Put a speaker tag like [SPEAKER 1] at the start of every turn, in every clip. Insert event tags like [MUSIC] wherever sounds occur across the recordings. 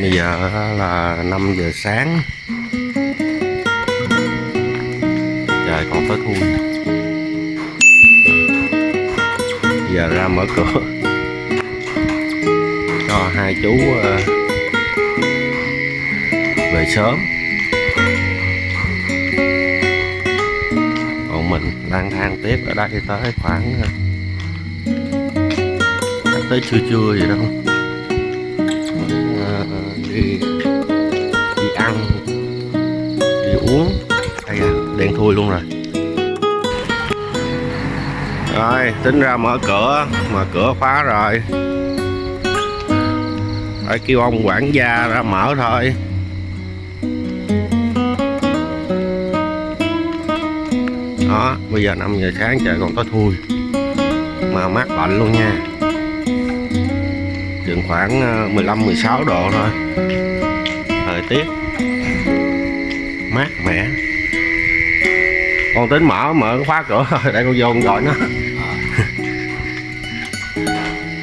[SPEAKER 1] bây giờ là 5 giờ sáng. Trời, còn tới thui giờ ra mở cửa. Cho hai chú ờ, về sớm. Còn mình lang thang tiếp ở đây tới khoảng ờ, tới trưa trưa gì đâu đi đi ăn, đi uống, hay à đen thui luôn rồi. Rồi, tính ra mở cửa mà cửa khóa rồi. Phải kêu ông quản gia ra mở thôi. Đó, bây giờ 5 giờ sáng trời còn có thui. Mà mát lạnh luôn nha chừng khoảng ờ, 15 16 độ thôi. Thời tiết mát mẻ. Con tính mở mở khóa cửa thôi [LAUGHS] để con vô con gọi nó.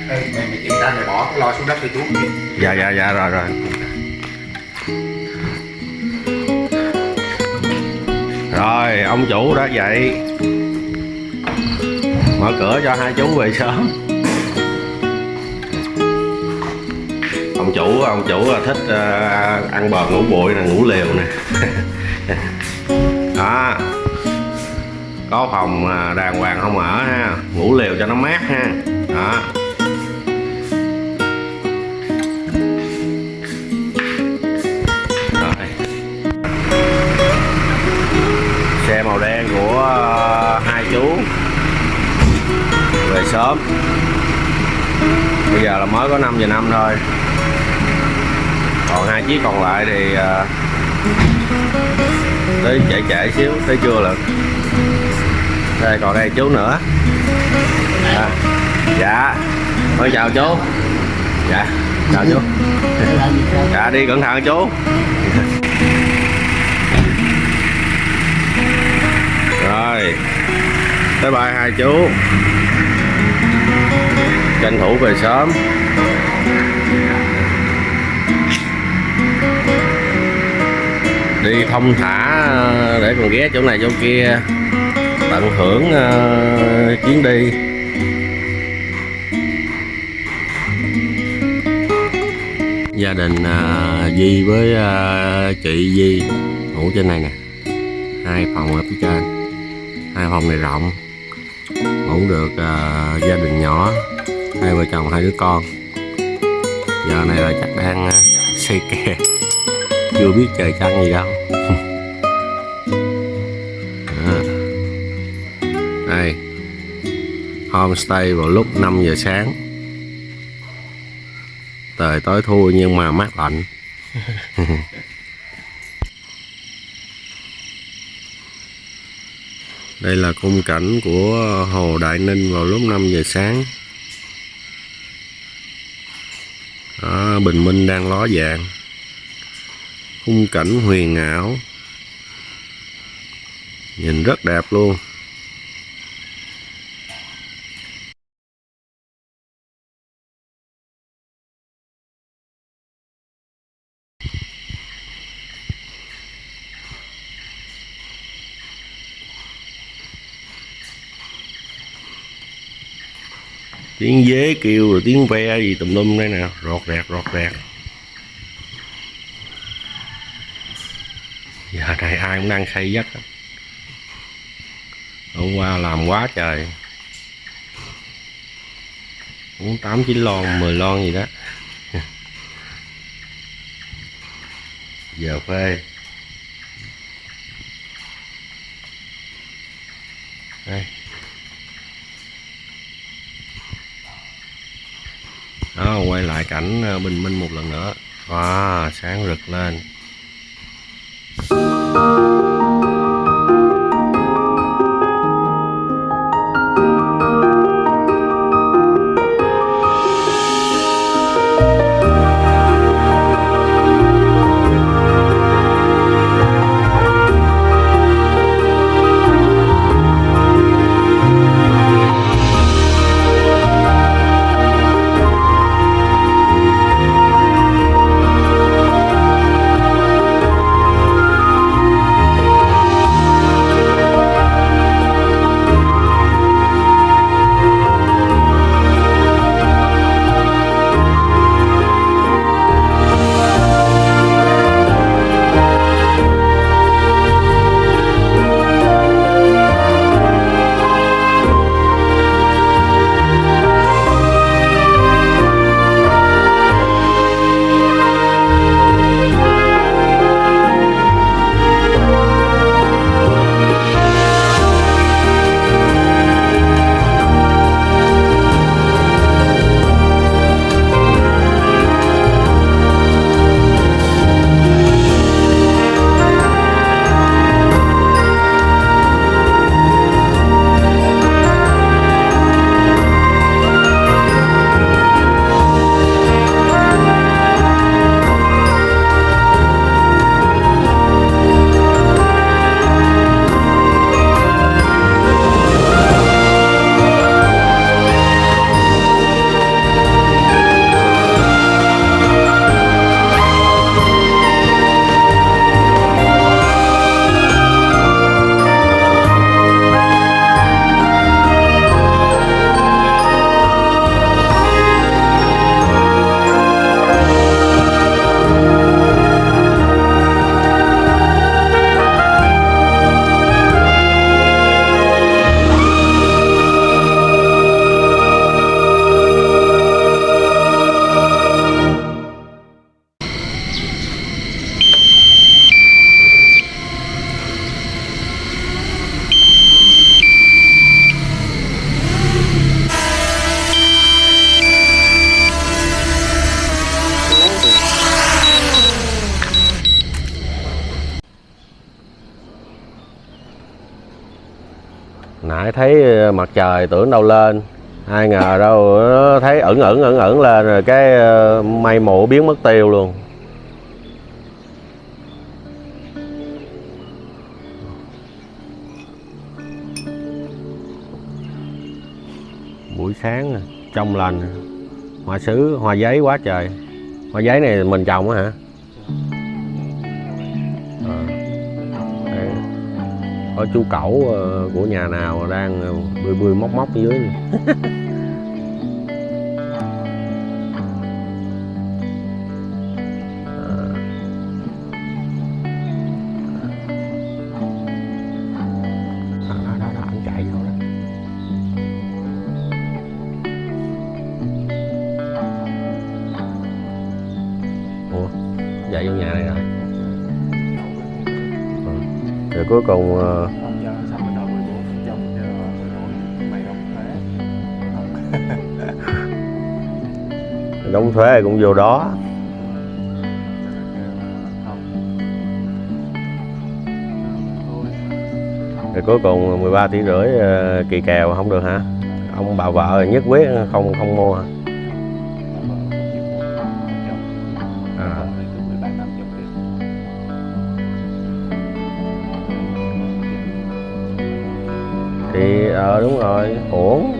[SPEAKER 2] Ê, mày mày kiểm tra mày bỏ cái lo xuống đất cho chú
[SPEAKER 1] dạ dạ dạ rồi rồi. Rồi ông chủ đã dậy. Mở cửa cho hai chú về sớm ông chủ ông chủ à, thích uh, ăn bò ngủ bụi nè ngủ liều nè. [LAUGHS] Đó. Có phòng à, đàng hoàng không ở ha ngủ liều cho nó mát ha. Đó. Rồi. xe màu đen của hai chú. Về sớm. Bây giờ là mới có 5 giờ năm thôi còn hai chiếc còn lại thì ờ, tới trễ trễ xíu tới trưa lận. Đây còn đây chú nữa. À, dạ. Con chào chú. Dạ chào chú. [LAUGHS] Dạ đi cẩn thận chú. Rồi bye bye hai chú. Tranh thủ về sớm đi thông thả ờ, để còn ghé chỗ này chỗ kia, tận hưởng ờ, chuyến đi. Gia đình ờ, Di với chị Di ngủ trên này nè. Hai phòng ở phía trên, hai phòng này rộng, ngủ được gia đình nhỏ, hai vợ chồng, hai đứa con. Giờ này là chắc đang xây kè, chưa biết trời trăng gì đâu. Homestay vào lúc 5 giờ sáng. Trời tối thui nhưng mà mát lạnh. [LAUGHS] Đây là khung cảnh của hồ Đại Ninh vào lúc 5 giờ sáng. Đó, bình minh đang ló dạng khung cảnh huyền ảo. Nhìn rất đẹp luôn. Tiếng dế kêu rồi tiếng ve gì tùm lum đây nè. Rọt rẹt rọt rẹt. Giờ này ai cũng đang xây giấc hôm qua làm quá trời. Cũng tám chín lon 10 lon gì đó. [LAUGHS] Giờ phê. Đây. Đó quay lại cảnh ờ, bình minh một lần nữa. Wow, sáng rực lên. Nãy thấy ờ, mặt trời tưởng đâu lên. Ai ngờ đâu nó thấy ẩn ẩn ẩn ẩn lên rồi cái ờ, mây mù biến mất tiêu luôn. Buổi sáng à, trong lành à. hoa sứ, hoa giấy quá trời. Hoa giấy này mình trồng á hả? Có chú cẩu ờ, của nhà nào đang ờ, bươi bươi móc móc dưới [LAUGHS]
[SPEAKER 2] mày [LAUGHS] đóng thuế
[SPEAKER 1] đóng thuế cũng vô đó. Rồi cuối cùng 13 tỷ rưỡi ờ, kỳ kèo không được hả? Ông bà vợ nhất quyết không không mua hả ổn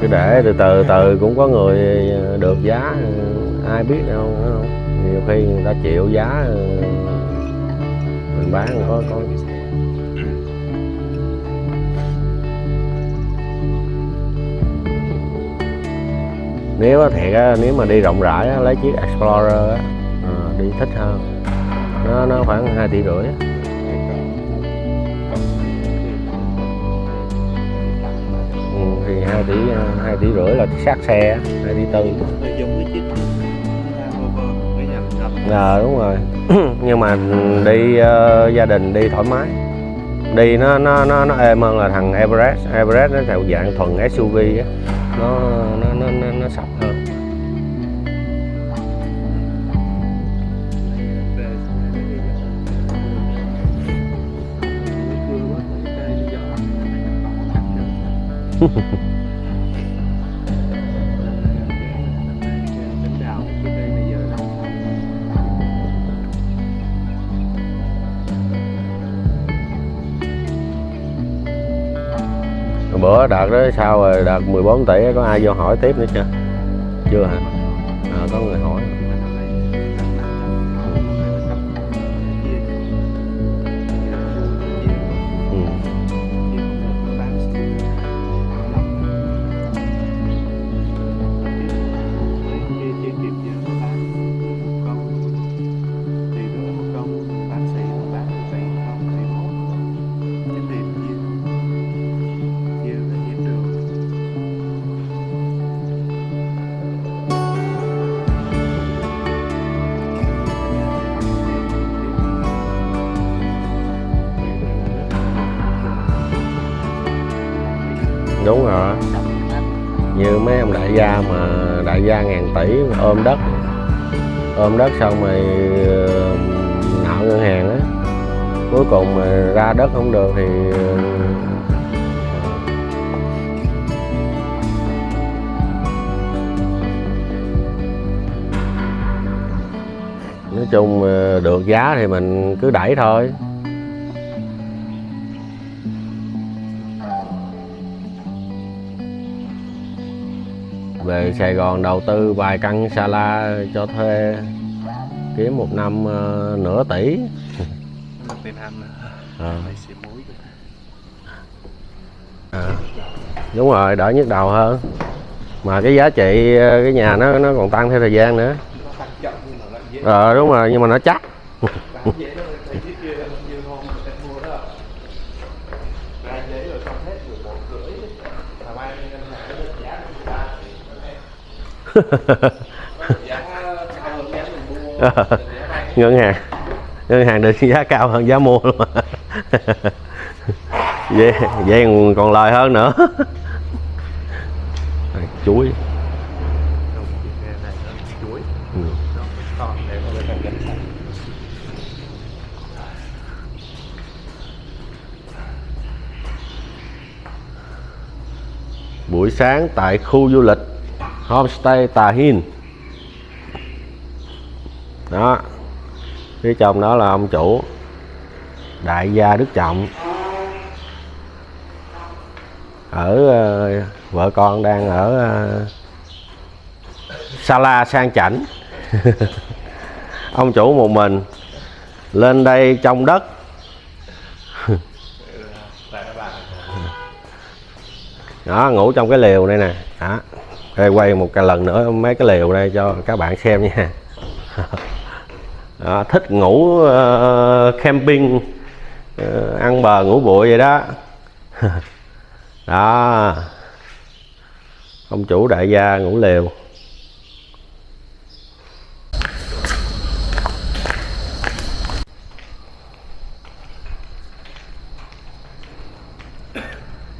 [SPEAKER 1] cứ để từ từ từ cũng có người ờ, được giá ờ, ai biết đâu không? Nhiều khi người ta chịu giá ờ, mình bán có có nếu thiệt á, nếu mà đi rộng rãi á, lấy chiếc Explorer á, ờ, đi thích hơn. Nó nó khoảng 2 tỷ rưỡi á. ừ, thì 2 tỷ 2 tỷ rưỡi là sát xe á, 2 tỷ tư. Ờ đúng rồi. [CLEARS THROAT] Nhưng mà đi ờ, gia đình đi thoải mái. Đi nó nó nó nó êm hơn là thằng Everest. Everest nó theo dạng thuần SUV á nó nó nó nó, nó sọc hơn Ha ha ha. Bữa đợt đó sao rồi? Đợt 14 tỷ, có ai vô hỏi tiếp nữa chưa? Chưa hả? Ra ngàn tỷ ôm đất. Ôm đất xong rồi ờ, nợ ngân hàng á. Cuối cùng mà ra đất không được thì ờ, nói chung ờ, được giá thì mình cứ đẩy thôi. Về Sài Gòn đầu tư vài căn sala cho thuê kiếm một năm ờ, nửa tỷ.
[SPEAKER 2] Tiền ăn
[SPEAKER 1] à. đúng rồi đỡ nhức đầu hơn. Mà cái giá trị cái nhà nó nó còn tăng theo thời gian nữa. Ờ đúng rồi nhưng mà nó chắc [LAUGHS]
[SPEAKER 2] bán dễ đó thầy chiếc kia như hôm người ta mua đó ra giấy rồi xong hết 11 rưỡi mà mai ngân hàng nó lên giá 13 thì nó em giá cao hơn giá mình mua
[SPEAKER 1] Ờ.
[SPEAKER 2] giá bay
[SPEAKER 1] ngân hàng. Ngân hàng được giá cao hơn giá mua luôn. Vậy vậy còn lời hơn nữa. Chuối. Ừ. buổi sáng tại khu du lịch homestay Tà Hin đó. Phía trong đó là ông chủ, đại gia Đức Trọng. Ở ờ, vợ con đang ở ờ, Sala sang chảnh. [LAUGHS] Ông chủ một mình lên đây trong đất. [LAUGHS] Đó, ngủ trong cái lều đây nè. Đó. Đây, quay một cái lần nữa mấy cái lều đây cho các bạn xem nha. Đó, thích ngủ uh, camping uh, ăn bờ ngủ bụi vậy đó. [LAUGHS] Đó. Ông chủ đại gia ngủ lều.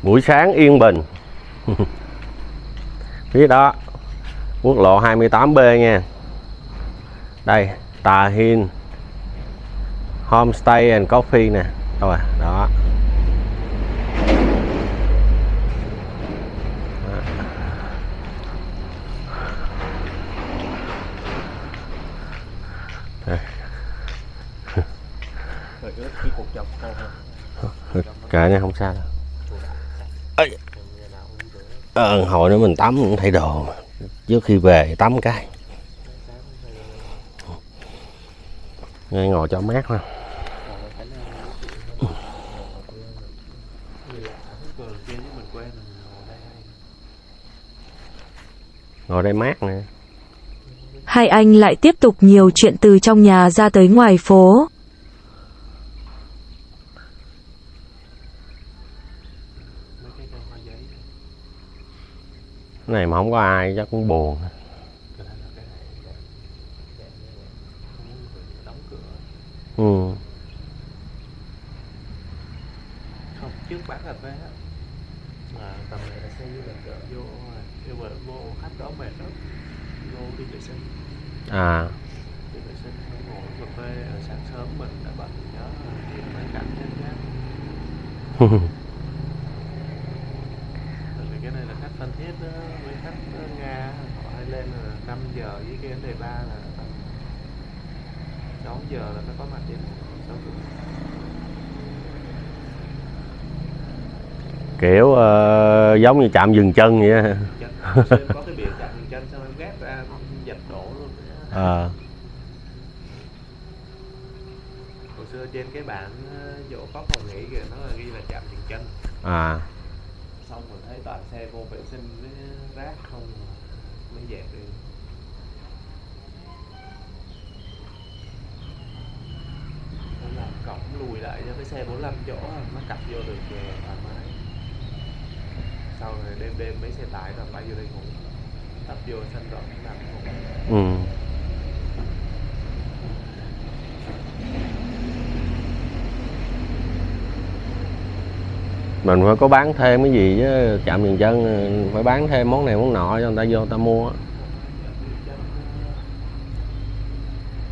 [SPEAKER 1] Buổi sáng yên bình. [LAUGHS] phía đó quốc lộ 28B nha. Đây Tà Hin Homestay and Coffee nè. Đâu à đó. Kệ nha không sao đâu.
[SPEAKER 2] ngày nào cũng rửa
[SPEAKER 1] ờ, hồi nữa mình tắm cũng thay đồ mà. trước khi về tắm cái ngay ngồi cho mát ha
[SPEAKER 2] ngồi đây
[SPEAKER 1] mát nè
[SPEAKER 3] Hai anh lại tiếp tục nhiều chuyện từ trong nhà ra tới ngoài phố.
[SPEAKER 2] mấy cái cây hoa giấy
[SPEAKER 1] cái này mà không có ai chắc cũng buồn. Ừ.
[SPEAKER 2] không trước bán cà phê á. Mà tầm này là xe du lịch rồi vô yêu mà vô khách đó mệt lắm. Vô đi vệ sinh.
[SPEAKER 1] À.
[SPEAKER 2] Đi vệ sinh ngồi cà phê sáng sớm mình đã bật nhớ mấy cảnh hết nhá [LAUGHS] Tại vì cái này là khách Phan Thiết với khách Nga họ hay lên là 5 giờ với cái đề ba là tầm 6 giờ là phải có mặt trên 6 giờ
[SPEAKER 1] kiểu ờ, giống như chạm dừng chân vậy á.
[SPEAKER 2] có cái biển chặn dừng chân xong em ra em giật đổ luôn.
[SPEAKER 1] Ờ.
[SPEAKER 2] Hồi xưa trên cái bản ờ, chỗ có phòng nghỉ kìa nó là ghi là chạm dừng chân.
[SPEAKER 1] À
[SPEAKER 2] xong rồi thấy toàn xe vô vệ sinh với rác không mới dẹp đi Nó làm cổng lùi lại cho cái xe 45 chỗ à, nó cặp vô được ờ, thoải mái. Sau rồi đêm đêm mấy xe tải là bay vô đây ngủ tấp vô sân rộng nằm ngủ.
[SPEAKER 1] Ừ. mình phải có bán thêm cái gì chứ chạm dừng chân phải bán thêm món này món nọ cho người ta vô, người ta mua á.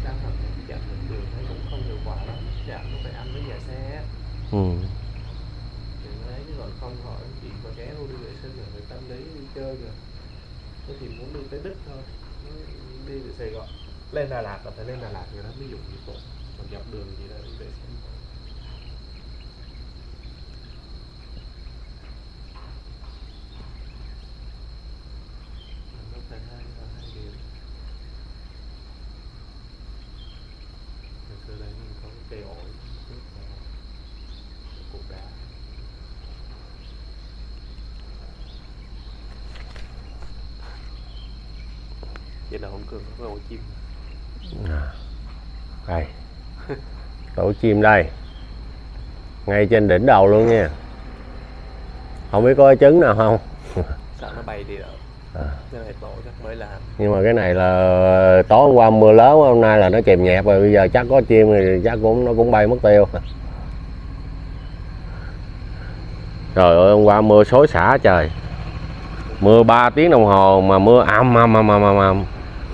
[SPEAKER 2] đang học chạm được đường thấy cũng không hiệu quả lắm chạm nó phải ăn với nhà xe
[SPEAKER 1] ừ.
[SPEAKER 2] thì đấy chứ còn không hỏi chị có ghé vô đi vệ sinh rồi người tâm lý đi chơi rồi. Tôi thì muốn đi tới đức thôi. Đi từ sài gòn. Lên đà lạt là phải lên đà lạt người đó mới dùng dịch vụ còn dọc đường gì đó đi vệ sinh nó phải hai hai điều Hồi xưa đây mình có cái cây ổi trước là một cục đá vậy là hôm cường ổ chim.
[SPEAKER 1] Đây. Tổ chim đây. Ngay trên đỉnh đầu luôn nha. Không biết có trứng nào không? [LAUGHS]
[SPEAKER 2] Sợ nó bay đi đâu.
[SPEAKER 1] À.
[SPEAKER 2] mới làm.
[SPEAKER 1] Nhưng mà cái này là tối hôm qua mưa lớn hôm nay là nó chìm nhẹp rồi. Bây giờ chắc có chim thì chắc cũng nó cũng bay mất tiêu. [LAUGHS] Trời ơi hôm qua mưa xối xả trời. Mưa 3 tiếng đồng hồ mà mưa ầm ầm ầm ầm ầm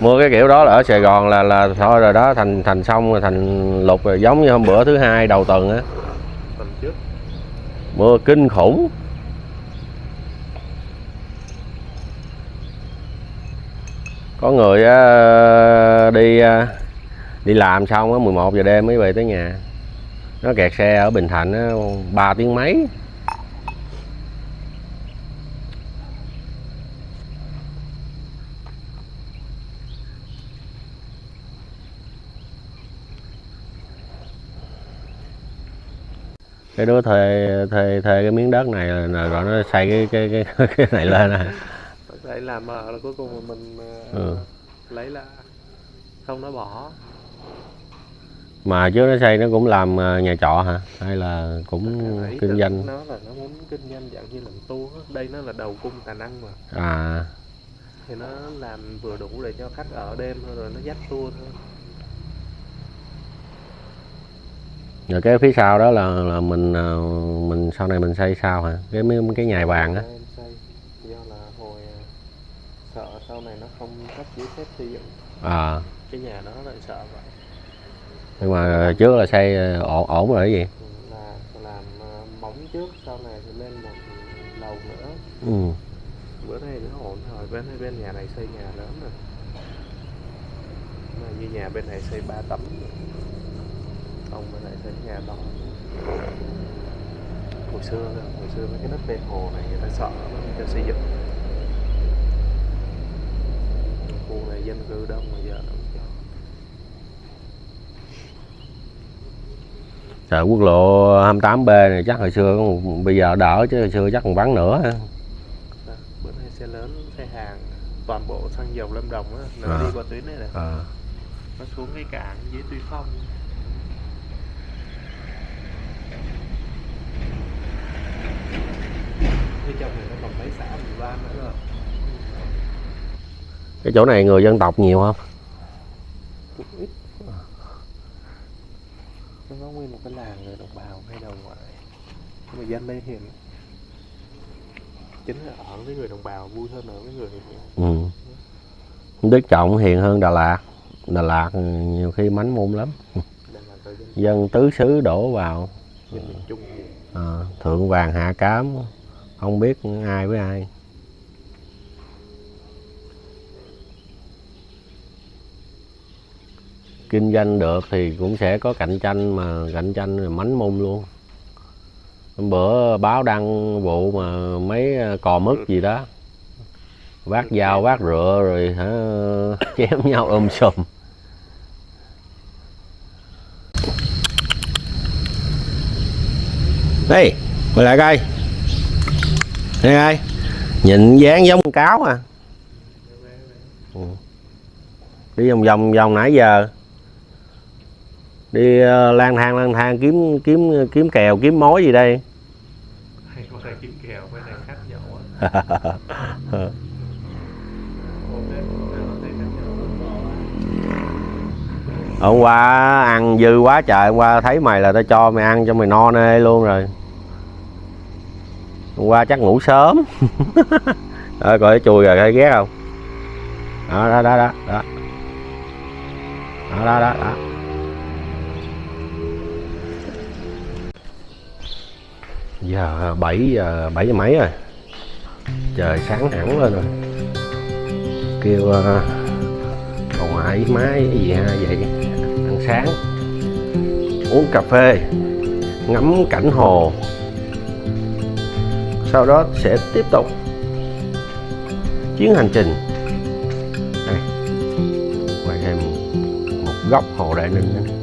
[SPEAKER 1] mua cái kiểu đó là ở Sài Gòn là là thôi rồi đó thành thành xong rồi thành lục rồi. Giống như hôm bữa thứ hai đầu tuần á. Mưa kinh khủng. Có người đi đi làm xong á 11 giờ đêm mới về tới nhà. Nó kẹt xe ở Bình Thạnh á 3 tiếng mấy cái đứa thuê thuê thuê cái miếng đất này là rồi nó xây cái cái cái [LAUGHS] cái này lên à
[SPEAKER 2] để làm ở là cuối cùng mình ờ,
[SPEAKER 1] Ừ.
[SPEAKER 2] lấy là không nó bỏ.
[SPEAKER 1] Mà trước nó xây nó cũng làm à, nhà trọ hả? Hay là cũng
[SPEAKER 2] Ý
[SPEAKER 1] kinh doanh?
[SPEAKER 2] nó là nó muốn kinh doanh dạng như làm tour đây nó là đầu cung tài năng mà.
[SPEAKER 1] À.
[SPEAKER 2] Thì nó làm vừa đủ để cho khách ở đêm thôi rồi nó dắt tour thôi
[SPEAKER 1] rồi cái phía sau đó là là mình à, mình sau này mình xây sao hả? Cái mấy cái nhà vàng á.
[SPEAKER 2] Em xây do là hồi ờ, sợ sau này nó không cấp giấy phép xây dựng.
[SPEAKER 1] À.
[SPEAKER 2] Cái nhà đó lại sợ vậy.
[SPEAKER 1] Nhưng mà trước là xây à, ổn ổn rồi cái gì?
[SPEAKER 2] Ừ, là làm móng trước sau này thì lên một lầu nữa.
[SPEAKER 1] Ừ.
[SPEAKER 2] bữa nay nó ổn rồi bên bên nhà này xây nhà lớn rồi. Mà như nhà bên này xây 3 tấm ông bên này xây nhà to hồi xưa hồi xưa mấy cái đất ven hồ này người ta sợ không cho xây dựng khu này dân cư đông mà giờ
[SPEAKER 1] Trời quốc lộ 28B này chắc hồi xưa bây giờ đỡ chứ hồi xưa chắc còn vắng nữa ha.
[SPEAKER 2] Đó, bữa nay xe lớn xe hàng toàn bộ xăng dầu lâm đồng á nó
[SPEAKER 1] À.
[SPEAKER 2] đi qua tuyến này này
[SPEAKER 1] à.
[SPEAKER 2] nó xuống cái cảng dưới tuy phong phía trong này nó còn mấy xã ủy ban nữa rồi.
[SPEAKER 1] Cái chỗ này người dân tộc nhiều không?
[SPEAKER 2] Ít nó có nguyên một cái làng người đồng bào hay đầu ngoại. Nhưng mà dân đây hiền chính là ở với người đồng bào vui hơn ở với người
[SPEAKER 1] ừ. Đức Trọng hiền hơn Đà Lạt. Đà Lạt nhiều khi mánh môn lắm.
[SPEAKER 2] Dân,
[SPEAKER 1] tứ xứ đổ vào.
[SPEAKER 2] dân miền trung. Hiền
[SPEAKER 1] à, thượng vàng hạ cám không biết ai với ai. Kinh doanh được thì cũng sẽ có cạnh tranh mà cạnh tranh là mánh mung luôn. Hôm bữa báo đăng vụ mà mấy à, cò mứt gì đó vác dao vác rựa rồi hả [LAUGHS] chém nhau ôm sùm Đây, quay lại coi. Đây coi. Nhìn dáng giống con cáo à. Ừ. Đi vòng vòng vòng nãy giờ. Đi ờ, lang thang lang thang kiếm kiếm kiếm kèo kiếm mối gì đây.
[SPEAKER 2] kiếm kèo bên này khách nhậu thấy khách nhậu
[SPEAKER 1] Hôm qua ăn dư quá trời, hôm qua thấy mày là tao cho mày ăn cho mày no nê luôn rồi. Hôm qua chắc ngủ sớm. [LAUGHS] Rồi coi chùi rồi thấy ghét không? Đó đó đó đó. Đó. Đó đó đó. đó. Giờ 7 giờ 7 giờ mấy rồi. Trời sáng hẳn lên rồi. Kêu uh, bà ngoại má cái gì ha vậy ăn sáng uống cà phê ngắm cảnh hồ sau đó sẽ tiếp tục chuyến hành trình. Đây. Quay thêm một góc hồ đại ninh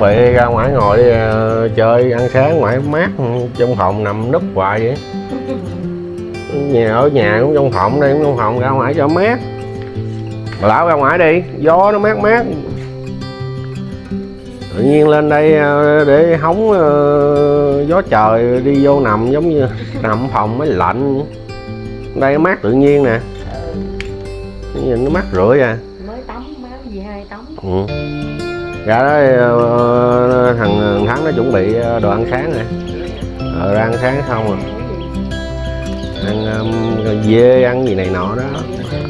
[SPEAKER 1] chuẩn bị ra ngoài ngồi đi ờ, chơi ăn sáng ngoài mát trong phòng nằm núp hoài vậy. Nhà ở nhà cũng trong phòng đây cũng trong phòng ra ngoài cho mát. Lão ra ngoài đi gió nó mát mát. Tự nhiên lên đây ờ, để hóng ờ, gió trời đi vô nằm giống như nằm phòng mới lạnh. Đây mát tự nhiên nè. Nhìn nó mát rượi à.
[SPEAKER 4] Mới tắm máu gì hai tắm.
[SPEAKER 1] Ừ. Dạ, ra đó ờ, ờ, thằng thắng nó chuẩn bị ờ, đồ ăn sáng rồi. Ờ, ra ăn sáng xong rồi. Ăn um, dê ăn gì này nọ đó.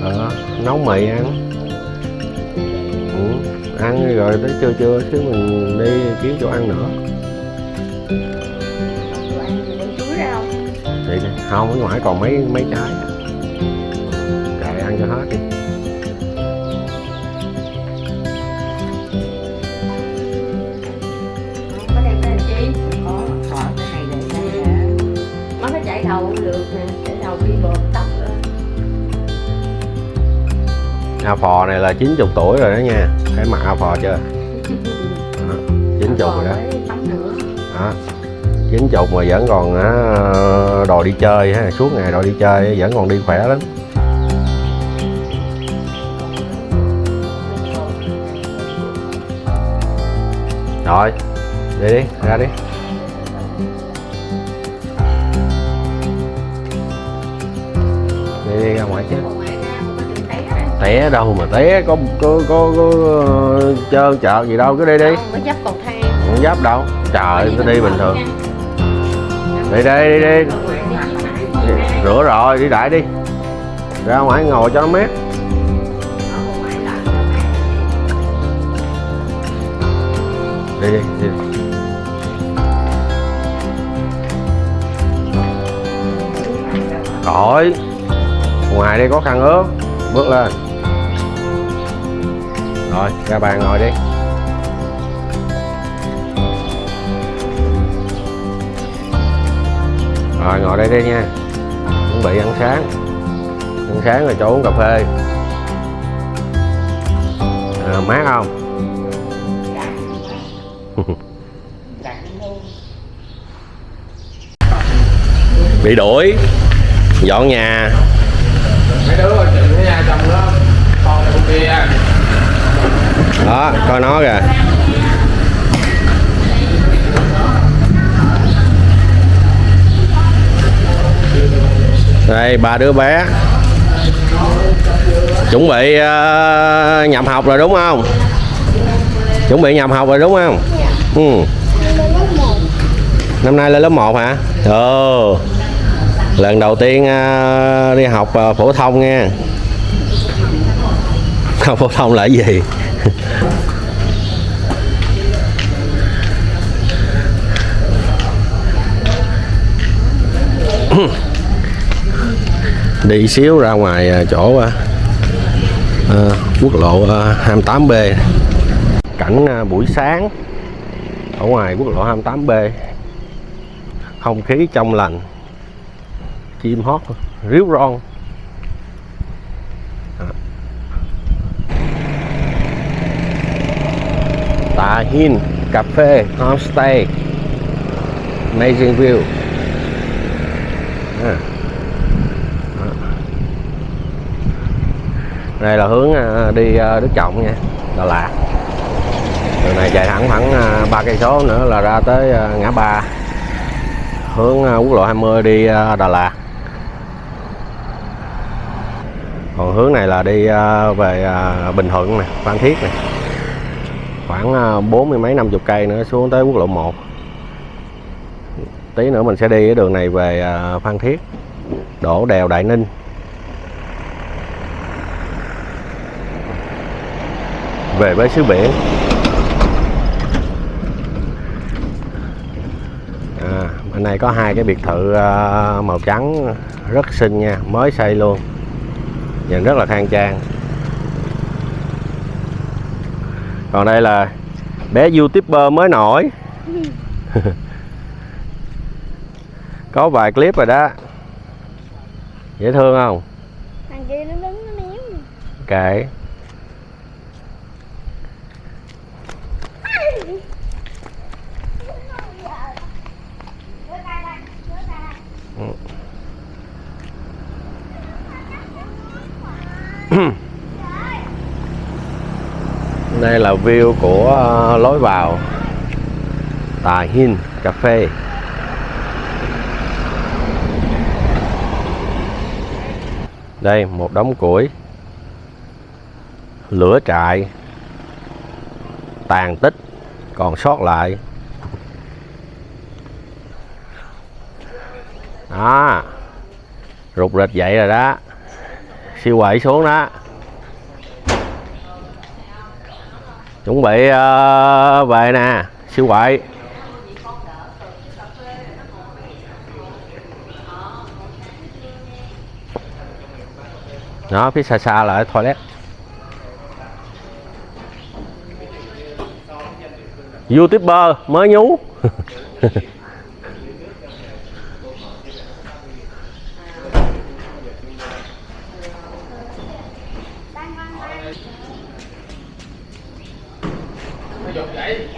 [SPEAKER 1] Ờ, nấu mì ăn. Ừ. ăn rồi tới trưa trưa xíu mình đi kiếm chỗ ăn nữa.
[SPEAKER 4] Thì không
[SPEAKER 1] thì không ở ngoài còn mấy mấy trái. Kệ ăn cho hết đi. A phò này là 90 tuổi rồi đó nha. Thấy mặt a phò chưa? Đó, 90 rồi đó.
[SPEAKER 4] Mới tắm
[SPEAKER 1] đó chín chục mà vẫn còn ờ, á, đòi đi chơi ha. Suốt ngày đòi đi chơi vẫn còn đi khỏe lắm. Rồi đi đi ra đi. Ngoài chứ.
[SPEAKER 4] Té
[SPEAKER 1] đâu mà té có có có, có ờ, trơn chợ gì đâu cứ đi đi.
[SPEAKER 4] Không, dấp cầu thang.
[SPEAKER 1] Không giáp đâu. Trời tôi đi bình thường. Đi đi đi đi. Rửa rồi đi đại đi. Ra ngoài ngồi cho nó mát. Đi đi đi rồi ngoài đây có khăn ướt. Bước lên. Rồi ra bàn ngồi đi. Rồi ngồi đây đi nha. Chuẩn bị ăn sáng. Ăn sáng rồi chỗ uống cà phê. À, mát không? [LAUGHS] Bị đuổi. Dọn nhà
[SPEAKER 2] đứa coi chừng cái chồng đó con con kia
[SPEAKER 1] đó coi nó kìa. Đây ba đứa bé. Chuẩn bị uh, nhập học rồi đúng không? Chuẩn bị nhập học rồi đúng không? Ừ. năm nay lên lớp 1 hả? Ừ lần đầu tiên à, đi học à, phổ thông nha không phổ thông là gì? [LAUGHS] Đi xíu ra ngoài à, chỗ à, à, quốc lộ à, 28B cảnh à, buổi sáng ở ngoài quốc lộ 28B không khí trong lành chim hót ríu ron Tà Hin Cà phê Homestay, Amazing view. À. Đây là hướng à, đi à, Đức Trọng nha, Đà Lạt. Đường này chạy thẳng khoảng à, ba cây số nữa là ra tới ngã ba. Hướng quốc lộ 20 đi Đà Lạt. Còn hướng này là đi à, về à, Bình Thuận nè Phan Thiết nè. Khoảng à, bốn mươi mấy năm chục cây nữa xuống tới quốc lộ 1 tí nữa mình sẽ đi cái đường này về Phan Thiết. Đổ đèo Đại Ninh. Về với xứ biển. À, bên này có hai cái biệt thự màu trắng rất xinh nha mới xây luôn nhìn rất là khang trang. Còn đây là bé youtuber mới nổi. [LAUGHS] Có vài clip rồi đó. Dễ thương không?
[SPEAKER 4] Thằng kia nó đứng nó méo
[SPEAKER 1] kệ đây là view của ờ, lối vào Tà Hin Cà phê. Đây, một đống củi. Lửa trại. Tàn tích. Còn sót lại. Đó Rụt rịch dậy rồi đó. Siêu quậy xuống đó. Chuẩn bị uh, về nè siêu quậy. Đó phía xa xa là toilet. Youtuber mới nhú [LAUGHS]
[SPEAKER 2] nó dục vậy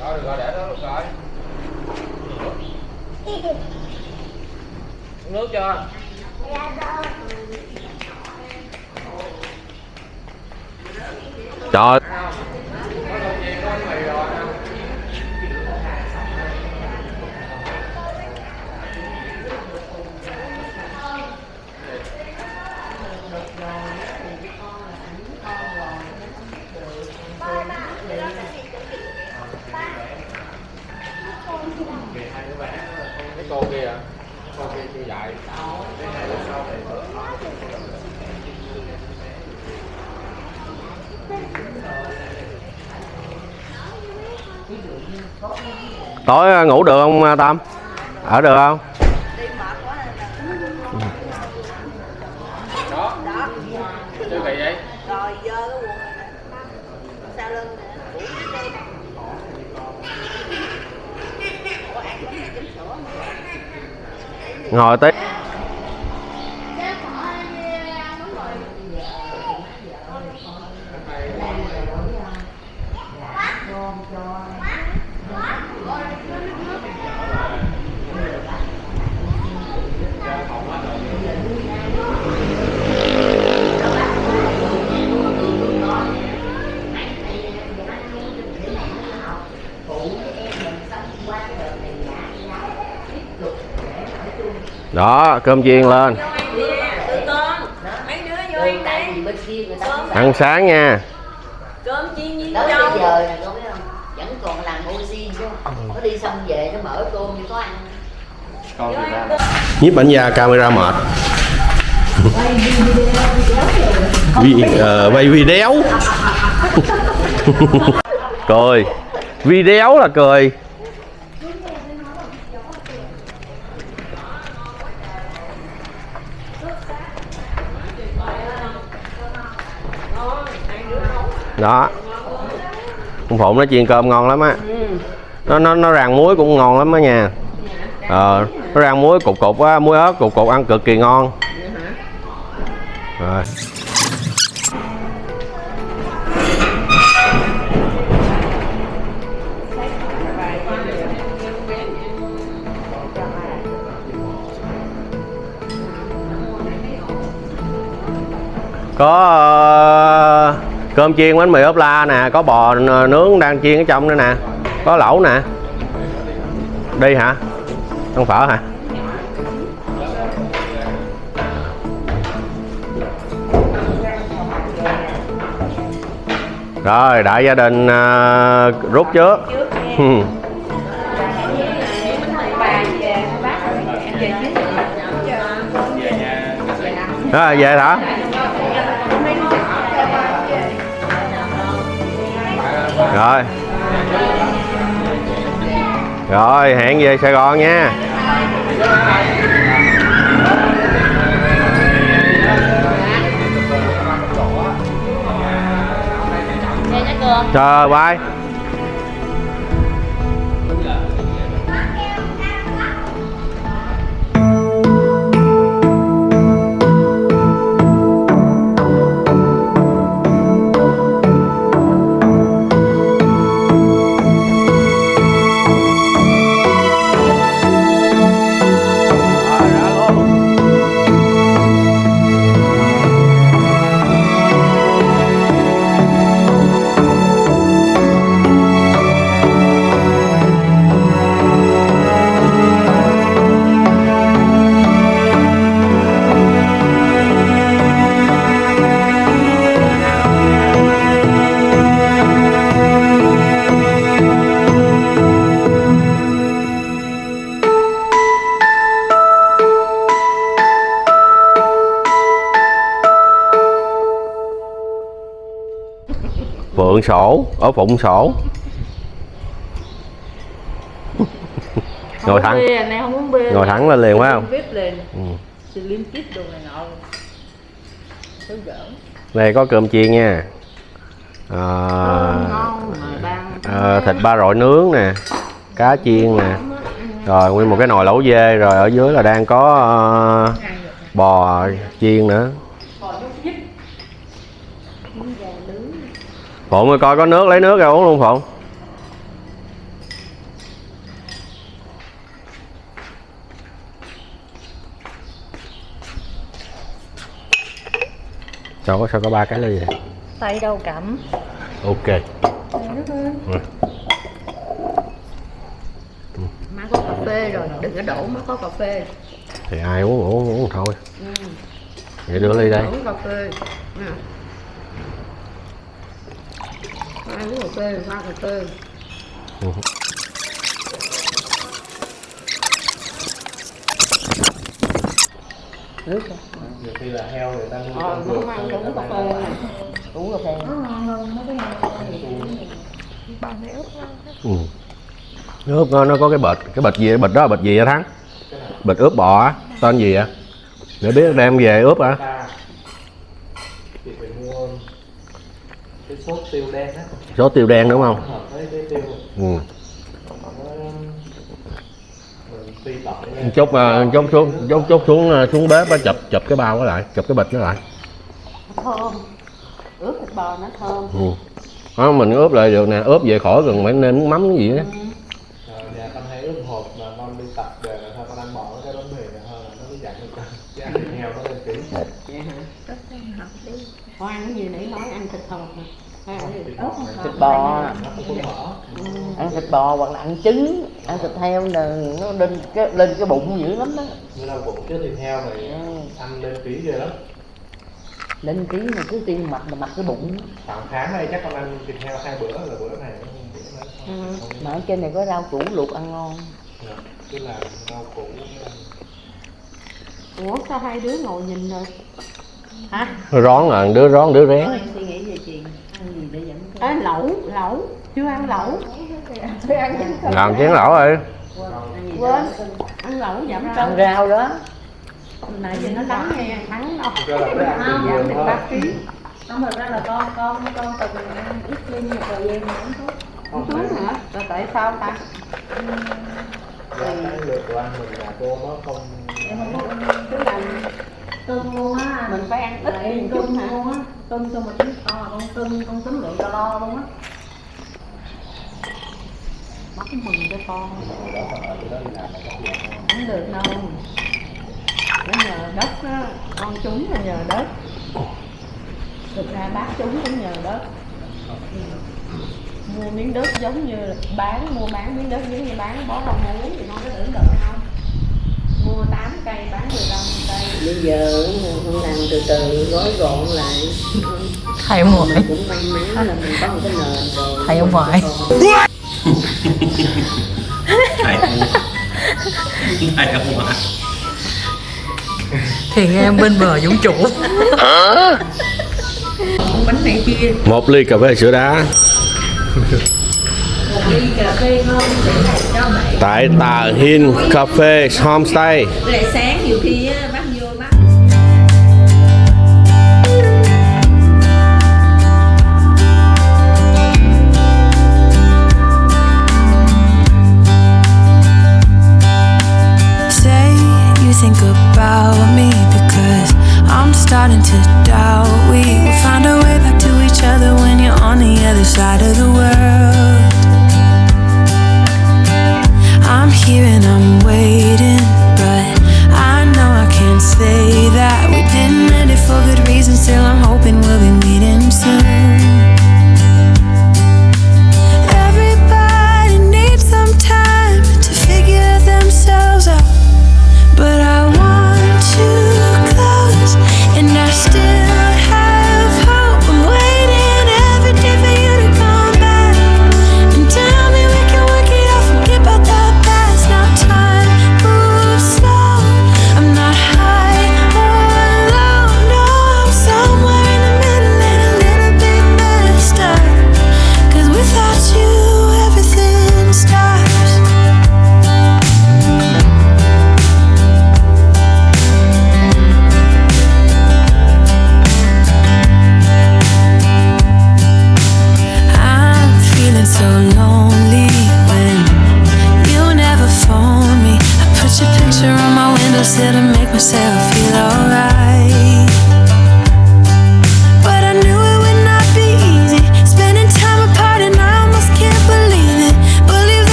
[SPEAKER 2] rồi được rồi để đó được rồi uống nước chưa
[SPEAKER 1] trời
[SPEAKER 2] cái cô kia cô kia chưa dạy
[SPEAKER 1] tối ờ, ngủ được không à, tâm? Ở được không?
[SPEAKER 2] Ngồi tí kỳ vậy
[SPEAKER 4] rồi dơ cái quần này nè sau lưng nè Ủa, đi đây. Ủa, ăn cái này chấm sữa mà.
[SPEAKER 1] ngồi tí đó cơm chiên lên.
[SPEAKER 4] Ăn
[SPEAKER 1] sáng nha.
[SPEAKER 4] Cơm chiên với
[SPEAKER 5] tới bây giờ này con biết không vẫn còn làm oxy chứ nó đi xong về nó mở cơm cho có ăn
[SPEAKER 2] con thì ra
[SPEAKER 1] nhiếp ảnh gia camera mệt. Vi, ờ, uh, quay video. [LAUGHS] Cười. Video là cười. Đó. Con phụng nó chiên cơm ngon lắm á. Nó nó nó rang muối cũng ngon lắm á nha. Ờ nó rang muối cục cục á muối ớt cục cục ăn cực kỳ ngon. Rồi. Có ờ, cơm chiên bánh mì ốp la nè có bò nướng đang chiên ở trong nữa nè có lẩu nè. Đi hả? Ăn phở hả? Rồi đại gia đình à, rút trước. [LAUGHS] Ừ. rồi về hả rồi. Rồi hẹn về sài gòn nha. Trời bye phượng sổ ở phụng sổ. Ngồi thẳng. ngồi thẳng lên liền phải không? Ừ.
[SPEAKER 4] này
[SPEAKER 1] có cơm chiên nha. À,
[SPEAKER 4] đang
[SPEAKER 1] à, thịt ba rọi nướng nè cá chiên nè. Rồi nguyên một cái nồi lẩu dê rồi ở dưới là đang có ờ, bò chiên nữa phụng ơi coi có nước lấy nước ra uống luôn phụng. Sao có sao có ba cái ly vậy?
[SPEAKER 4] Tay đâu cẩm
[SPEAKER 1] ok. Ừ.
[SPEAKER 4] má có cà phê rồi đừng có đổ má có cà phê.
[SPEAKER 1] Thì ai uống uống uống thôi. Vậy đưa ly đây.
[SPEAKER 4] Uống cà phê. Nè ai uống cà phê pha cà phê nước
[SPEAKER 2] nhiều khi là heo người ta nuôi
[SPEAKER 4] ờ không ăn uống
[SPEAKER 2] ta
[SPEAKER 4] cà phê uống cà phê.
[SPEAKER 1] Ừ. ướp nó, nó có cái bịch cái bịch gì bịch đó là bịch gì vậy thắng? Bịch ướp bò á. Tên gì vậy? Để biết đem về ướp hả
[SPEAKER 2] ta thì phải mua cái sốt tiêu đen á.
[SPEAKER 1] Số tiêu đen đúng không?
[SPEAKER 2] Với tiêu.
[SPEAKER 1] Ừ.
[SPEAKER 2] nó lên
[SPEAKER 1] chốt à, chốt xuống chốt chốt xuống à, xuống bếp á chụp chụp cái bao đó lại chụp cái bịch nó lại.
[SPEAKER 4] Thơm. Ướp thịt bò nó thơm.
[SPEAKER 1] Ừ. đó, mình ướp lại được nè ướp về khỏi cần phải nước mắm cái gì đó
[SPEAKER 2] Ờ, nhà con hay ướp hộp mà con đi tập về là thôi con ăn bỏ cái bánh mì hơn nó dặn được nó lên
[SPEAKER 4] ăn cái gì nãy nói ăn thịt hộp nè hay ăn gì ớt không
[SPEAKER 6] thịt bò.
[SPEAKER 2] Nó
[SPEAKER 6] ăn thịt bò hoặc là ăn trứng. Ăn thịt heo là nó lên cái lên cái bụng dữ lắm đó.
[SPEAKER 2] Như là bụng chứ thịt heo này ăn lên kỹ ghê lắm.
[SPEAKER 6] Lên ký mà cứ tiên mặt là mặt cái bụng.
[SPEAKER 2] Khoảng tháng này chắc con ăn thịt heo hai bữa là bữa này nó nó
[SPEAKER 4] Ừ.
[SPEAKER 6] mà ở trên này có rau củ luộc ăn ngon.
[SPEAKER 2] Dạ, cứ làm rau củ.
[SPEAKER 4] Ủa sao hai đứa ngồi nhìn rồi hả?
[SPEAKER 1] Rón là đứa rón đứa rén.
[SPEAKER 5] Em suy nghĩ về chuyện ăn gì để dẫn cái
[SPEAKER 4] à, lẩu lẩu chưa ăn lẩu. Chưa ăn
[SPEAKER 1] làm chén lẩu rồi
[SPEAKER 5] ăn gì
[SPEAKER 4] quên. Ăn lẩu giảm
[SPEAKER 6] ăn
[SPEAKER 4] cân.
[SPEAKER 6] rau đó.
[SPEAKER 4] Nãy giờ nó đắng nghe thắng đâu
[SPEAKER 2] ăn
[SPEAKER 4] giảm được ba ký.
[SPEAKER 5] Không thật ra là con con con từng ăn ít lên một thời gian mà không tốt
[SPEAKER 4] không xuống hả? Rồi tại sao ta?
[SPEAKER 2] Do cái lượt ăn mình là cô nó không
[SPEAKER 5] em không ăn
[SPEAKER 4] cứ làm
[SPEAKER 5] cưng luôn á.
[SPEAKER 4] Mình phải ăn ít nhìn
[SPEAKER 5] cưng
[SPEAKER 4] hả?
[SPEAKER 5] luôn á. Cưng xong mà tính to con cưng con tính lượng calo luôn á.
[SPEAKER 4] Bắt mừng cho con không được đâu. Nó nhờ đất á. Con chúng là nhờ đất. Thực ra bác chúng cũng nhờ đất. Mua miếng đất giống như bán mua bán miếng đất giống như bán bó rau muống thì con có tưởng tượng không 8 cây bán 15 cây.
[SPEAKER 5] Bây giờ con làm từ từ gói gọn lại.
[SPEAKER 6] Thầy ông ngoại.
[SPEAKER 5] Mình cũng may mắn là mình có một cái nền rồi.
[SPEAKER 6] Thầy ông ngoại. thì em bên bờ dũng chủ
[SPEAKER 4] bánh này kia.
[SPEAKER 1] Một ly cà phê sữa đá tại Tà Hin Cafe Homestay
[SPEAKER 7] Say you think about me because I'm starting to doubt we will find a way back to each other when you're on the other side of the world. I'm here and I'm waiting, but I know I can't
[SPEAKER 8] say that we didn't end it for good reason. Still, I'm
[SPEAKER 7] hoping we'll be meeting soon.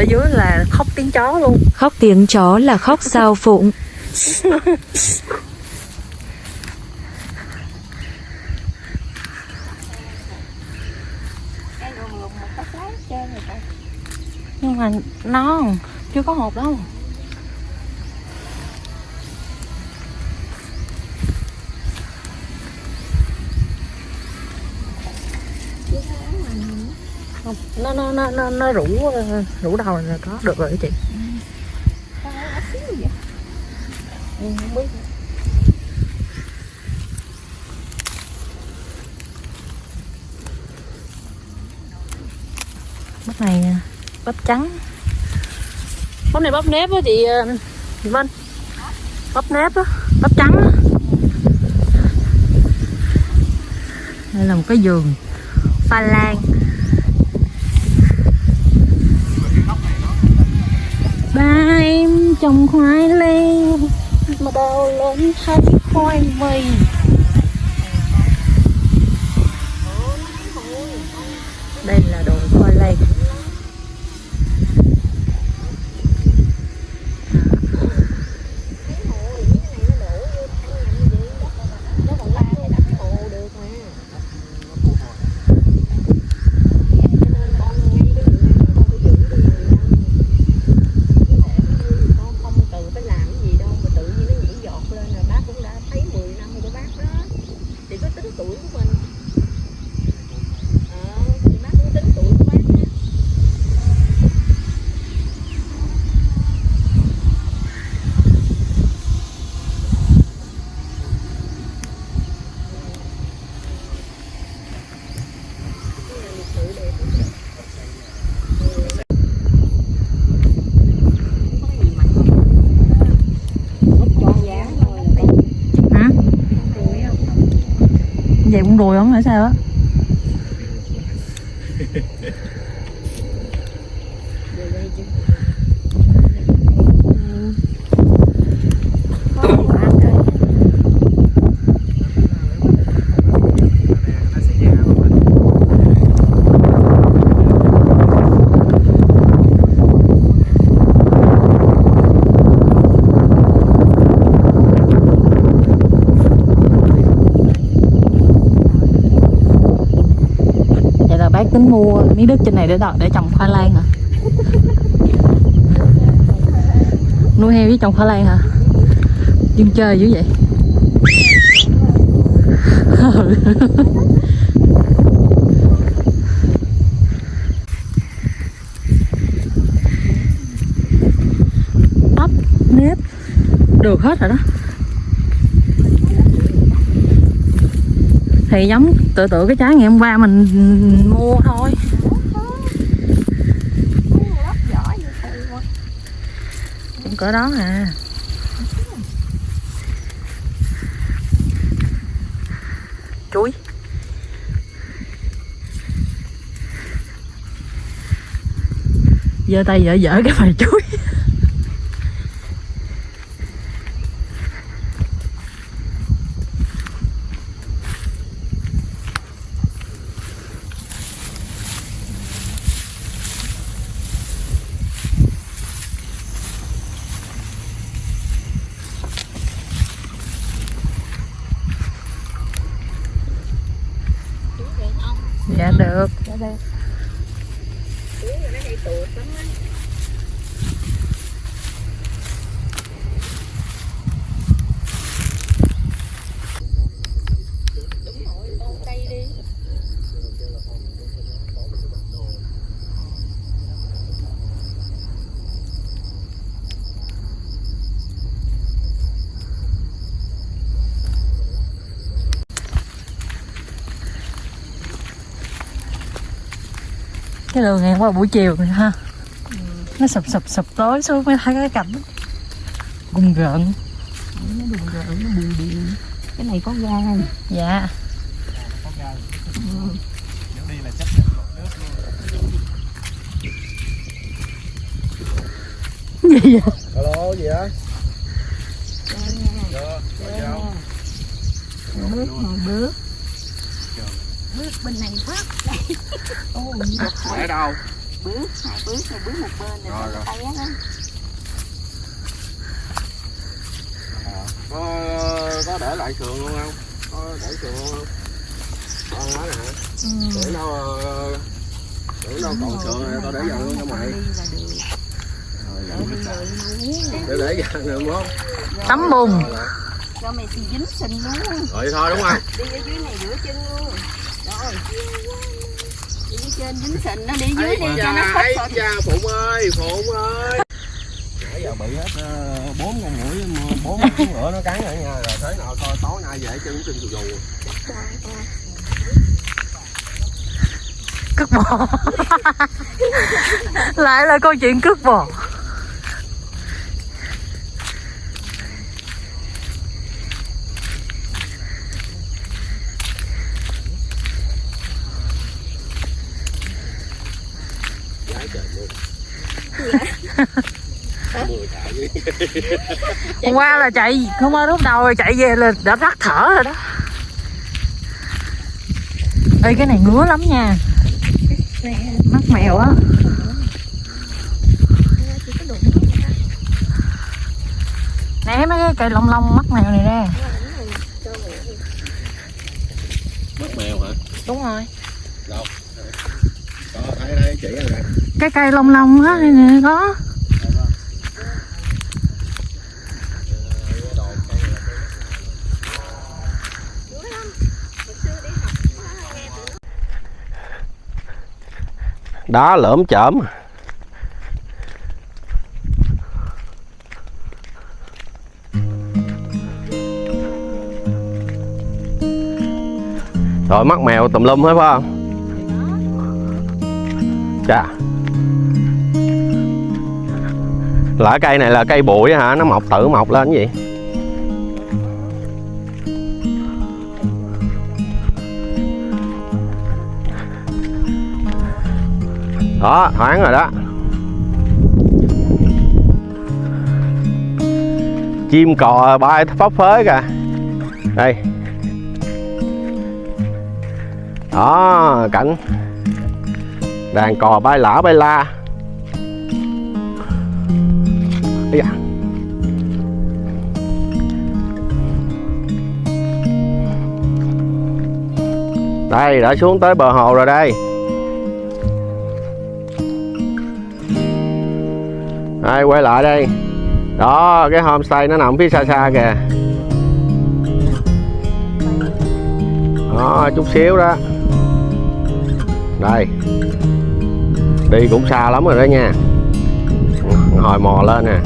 [SPEAKER 7] Ở dưới là khóc tiếng chó luôn
[SPEAKER 3] Khóc tiếng chó là khóc sao phụng.
[SPEAKER 7] nhưng mà non chưa có hộp đâu không? Nó nó nó nó, nó rủ rủ đầu là có được rồi chị. Ừ, không biết bắp này bắp trắng. Bắp này bắp nếp á chị ờ, chị Vân. Bắp nếp á bắp trắng á. Đây là một cái giường pha lan ba em trồng khoai lang mà đâu lớn thấy khoai mì. Đây là đồ khoai lang
[SPEAKER 9] không cần phải làm cái gì đâu mà tự nhiên nó nhảy giọt lên rồi bác cũng đã thấy 10 năm của bác đó chỉ có tính tuổi của mình ờ thì bác cũng tính tuổi của bác nha
[SPEAKER 7] hả vậy đùi không hay sao á vậy là bác tính mua miếng đất trên này để đọ- để trồng khoai lang hả? Nuôi heo với trồng khoai lang hả? Dân chơi dữ vậy. [LAUGHS] Bắp, nếp, được hết rồi đó.
[SPEAKER 10] Thì giống tự tự cái trái ngày hôm qua mình mua thôi cũng cỡ đó à. Chuối. Giơ tay dở dở cái bài chuối dạ được cái đường này qua buổi chiều này ha. Nó sụp sụp sụp tối xuống mới thấy cái cảnh. Gung rợn
[SPEAKER 9] cái này có ga không?
[SPEAKER 10] Dạ.
[SPEAKER 2] Đi là chắc
[SPEAKER 10] gì vậy?
[SPEAKER 2] Alo gì á
[SPEAKER 9] bước mà bước bước bên này phát [LAUGHS] ô
[SPEAKER 2] ở đâu?
[SPEAKER 9] Bước hai bước rồi bước một bên rồi
[SPEAKER 2] Rồi, rồi.
[SPEAKER 9] tay á.
[SPEAKER 2] Có có để lại sườn luôn không? Có để sườn luôn không? Con nói nè. Hả để đâu ờ, để đâu còn sườn này tao để dần luôn cho mày. để để dần được không?
[SPEAKER 10] Tắm bùn.
[SPEAKER 9] Cho mày thì dính sình luôn.
[SPEAKER 2] Rồi thôi đúng không?
[SPEAKER 9] Đi ở dưới này rửa chân luôn trên dính sình nó đi dưới đi cho nó khóc
[SPEAKER 2] cha phụng ơi phụng ơi. Nãy giờ bị hết ờ, bốn con mũi bốn con ngựa nó cắn rồi nha rồi thế nào thôi tối nay về chân chân dù dù
[SPEAKER 10] cướp bò lại là câu chuyện cướp bò hôm qua là chạy hôm qua lúc đầu là chạy về là đã tắt thở rồi đó. Ê cái này ngứa lắm nha. Mắt mèo á. Né mấy cái cây lông lông mắt mèo này ra
[SPEAKER 2] mất mèo hả?
[SPEAKER 10] Đúng rồi.
[SPEAKER 2] Đâu? Có thấy thấy chỉ rồi nè.
[SPEAKER 10] Cái cây lông lông á này nè có
[SPEAKER 1] đá lởm chởm. Rồi mắt mèo tùm lum hết, phải không? Chà. Lỡ cây này là cây bụi hả? Nó mọc, tự mọc lên cái gì? Đó, thoáng rồi đó. Chim cò bay phấp phới kìa. Đây. Đó, cảnh. Đàn cò bay lả bay la. Ây da. À. đây, đã xuống tới bờ hồ rồi đây. Đây quay lại đây. Đó, cái homestay nó nằm phía xa xa kìa. Đó, chút xíu đó. Đây. Đi cũng xa lắm rồi đó nha. Hồi mò lên nè.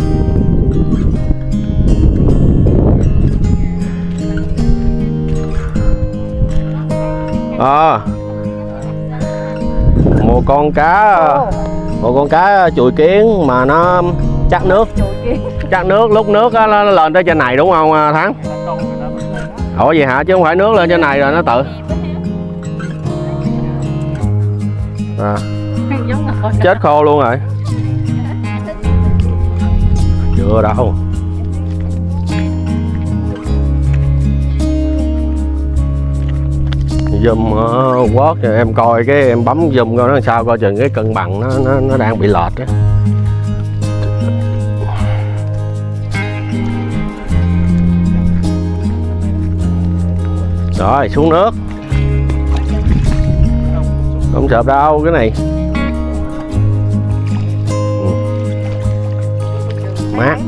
[SPEAKER 1] Ờ. Một con cá một con cá chùi kiến mà nó chắc nước. [LAUGHS] Chắc nước lúc nước á, nó lên tới trên này đúng không à, thắng? Ủa vậy hả? Chứ không phải nước lên trên này rồi nó tự. À, chết khô luôn rồi. [LAUGHS] Chưa đâu zoom ờ, uh, rồi em coi cái em bấm zoom coi nó sao coi chừng cái cân bằng nó nó, nó đang bị lệch á. Rồi xuống nước. Không sợ đâu cái này. Ừ. Mát.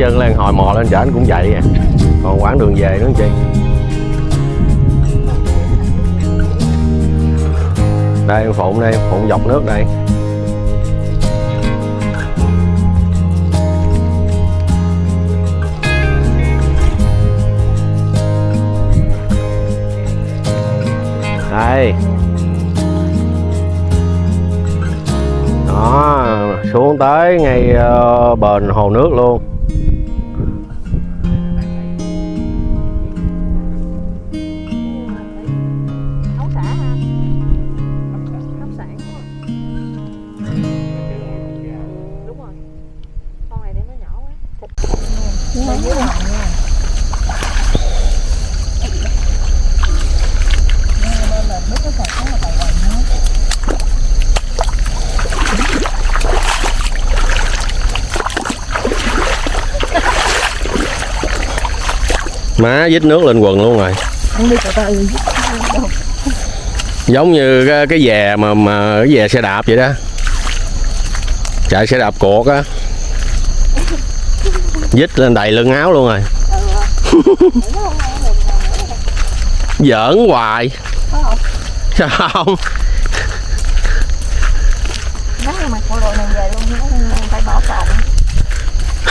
[SPEAKER 1] Trơn chân lên hồi mò lên chở anh cũng vậy à. Còn quãng đường về nữa chị đây em phụng đây phụng dọc nước đây. Đây. Đó xuống tới ngay uh, bền hồ nước luôn. Má dít nước lên quần luôn rồi. Giống như cái, cái mà mà cái dè xe đạp vậy đó. Chạy xe đạp cột á. Dít lên đầy lưng áo luôn rồi. [LAUGHS] Giỡn hoài. Sao không. [LAUGHS]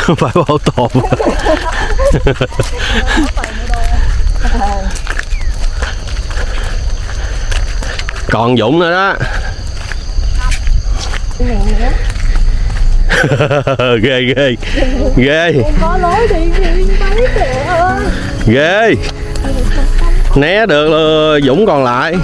[SPEAKER 10] Về phải
[SPEAKER 1] bảo tồn [LAUGHS] [LAUGHS] còn dũng nữa đó. [LAUGHS] Ghê ghê. Ghê. Ghê. Né được rồi, dũng còn lại.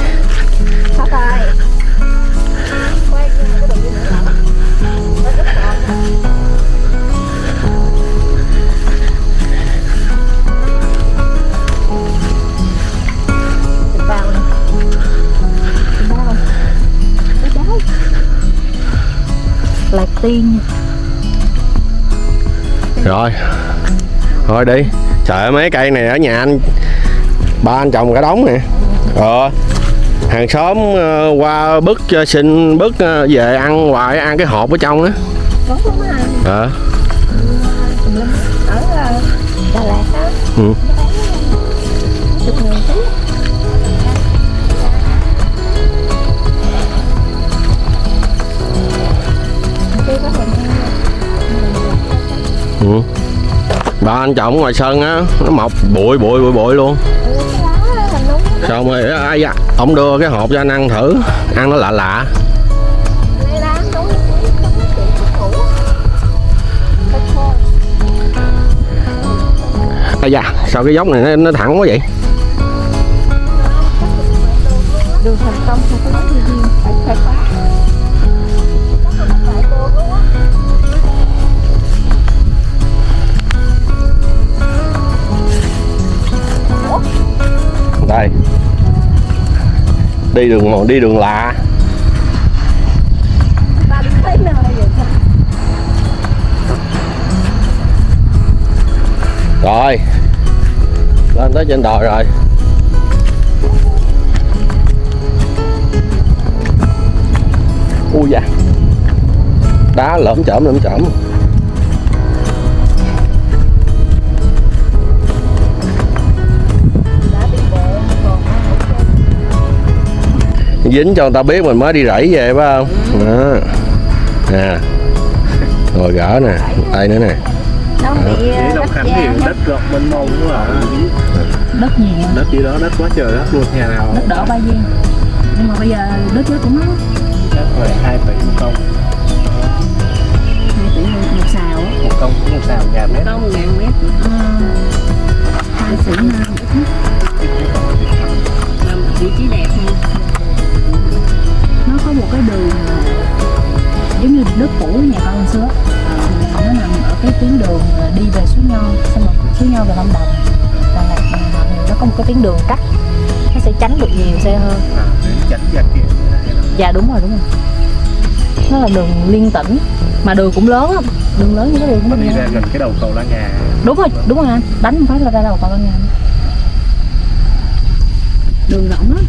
[SPEAKER 10] Tiên.
[SPEAKER 1] Rồi. Thôi đi. Trời mấy cây này ở nhà anh ba anh trồng cả đống nè. Ờ. Hàng xóm ờ, qua bứt cho xin bứt ờ, về ăn hoài ăn cái hộp ở trong đó
[SPEAKER 10] à
[SPEAKER 1] ờ
[SPEAKER 10] ờ,
[SPEAKER 1] ừ. Ừ. ba anh trồng ngoài sân á nó mọc bụi bụi bụi bụi luôn. Xong rồi ai da ông đưa cái hộp cho anh ăn thử. Ăn nó lạ lạ. Ai da sao cái dốc này nó, nó thẳng quá vậy?
[SPEAKER 10] Đường thành công không có gì. phải
[SPEAKER 1] phải đi đường đi đường lạ. Rồi. Lên tới trên đồi rồi. Ui da. Đá lởm chởm lởm chởm dính cho người ta biết mình mới đi rẫy về phải không? Đó. Nè. Rồi gỡ nè tay nữa nè.
[SPEAKER 10] Ờ,
[SPEAKER 2] Long
[SPEAKER 10] đất
[SPEAKER 2] Khánh thì
[SPEAKER 10] vàng
[SPEAKER 2] đất rộng mênh mông quá à
[SPEAKER 10] đất
[SPEAKER 2] gì đó đất quá trời đất luôn nhà nào?
[SPEAKER 10] Đất đỏ ba viên. Nhưng mà bây giờ đất đó cũng nó
[SPEAKER 2] đất về hai tỷ một công.
[SPEAKER 10] hai tỷ một xào á.
[SPEAKER 2] Một công một xào nhà mét.
[SPEAKER 4] Một ngàn mét.
[SPEAKER 10] Ờ, đường cắt nó sẽ tránh được nhiều xe hơn.
[SPEAKER 2] À, để tránh ra kia.
[SPEAKER 10] Dạ đúng rồi đúng rồi. Nó là đường liên tỉnh mà đường cũng lớn lắm. Đường lớn như cái đường mình
[SPEAKER 2] đi ra gần cái đầu cầu La Ngà.
[SPEAKER 10] Đúng rồi đúng rồi anh đánh một phát là ra đầu cầu Lan Ngàn đường rộng lắm.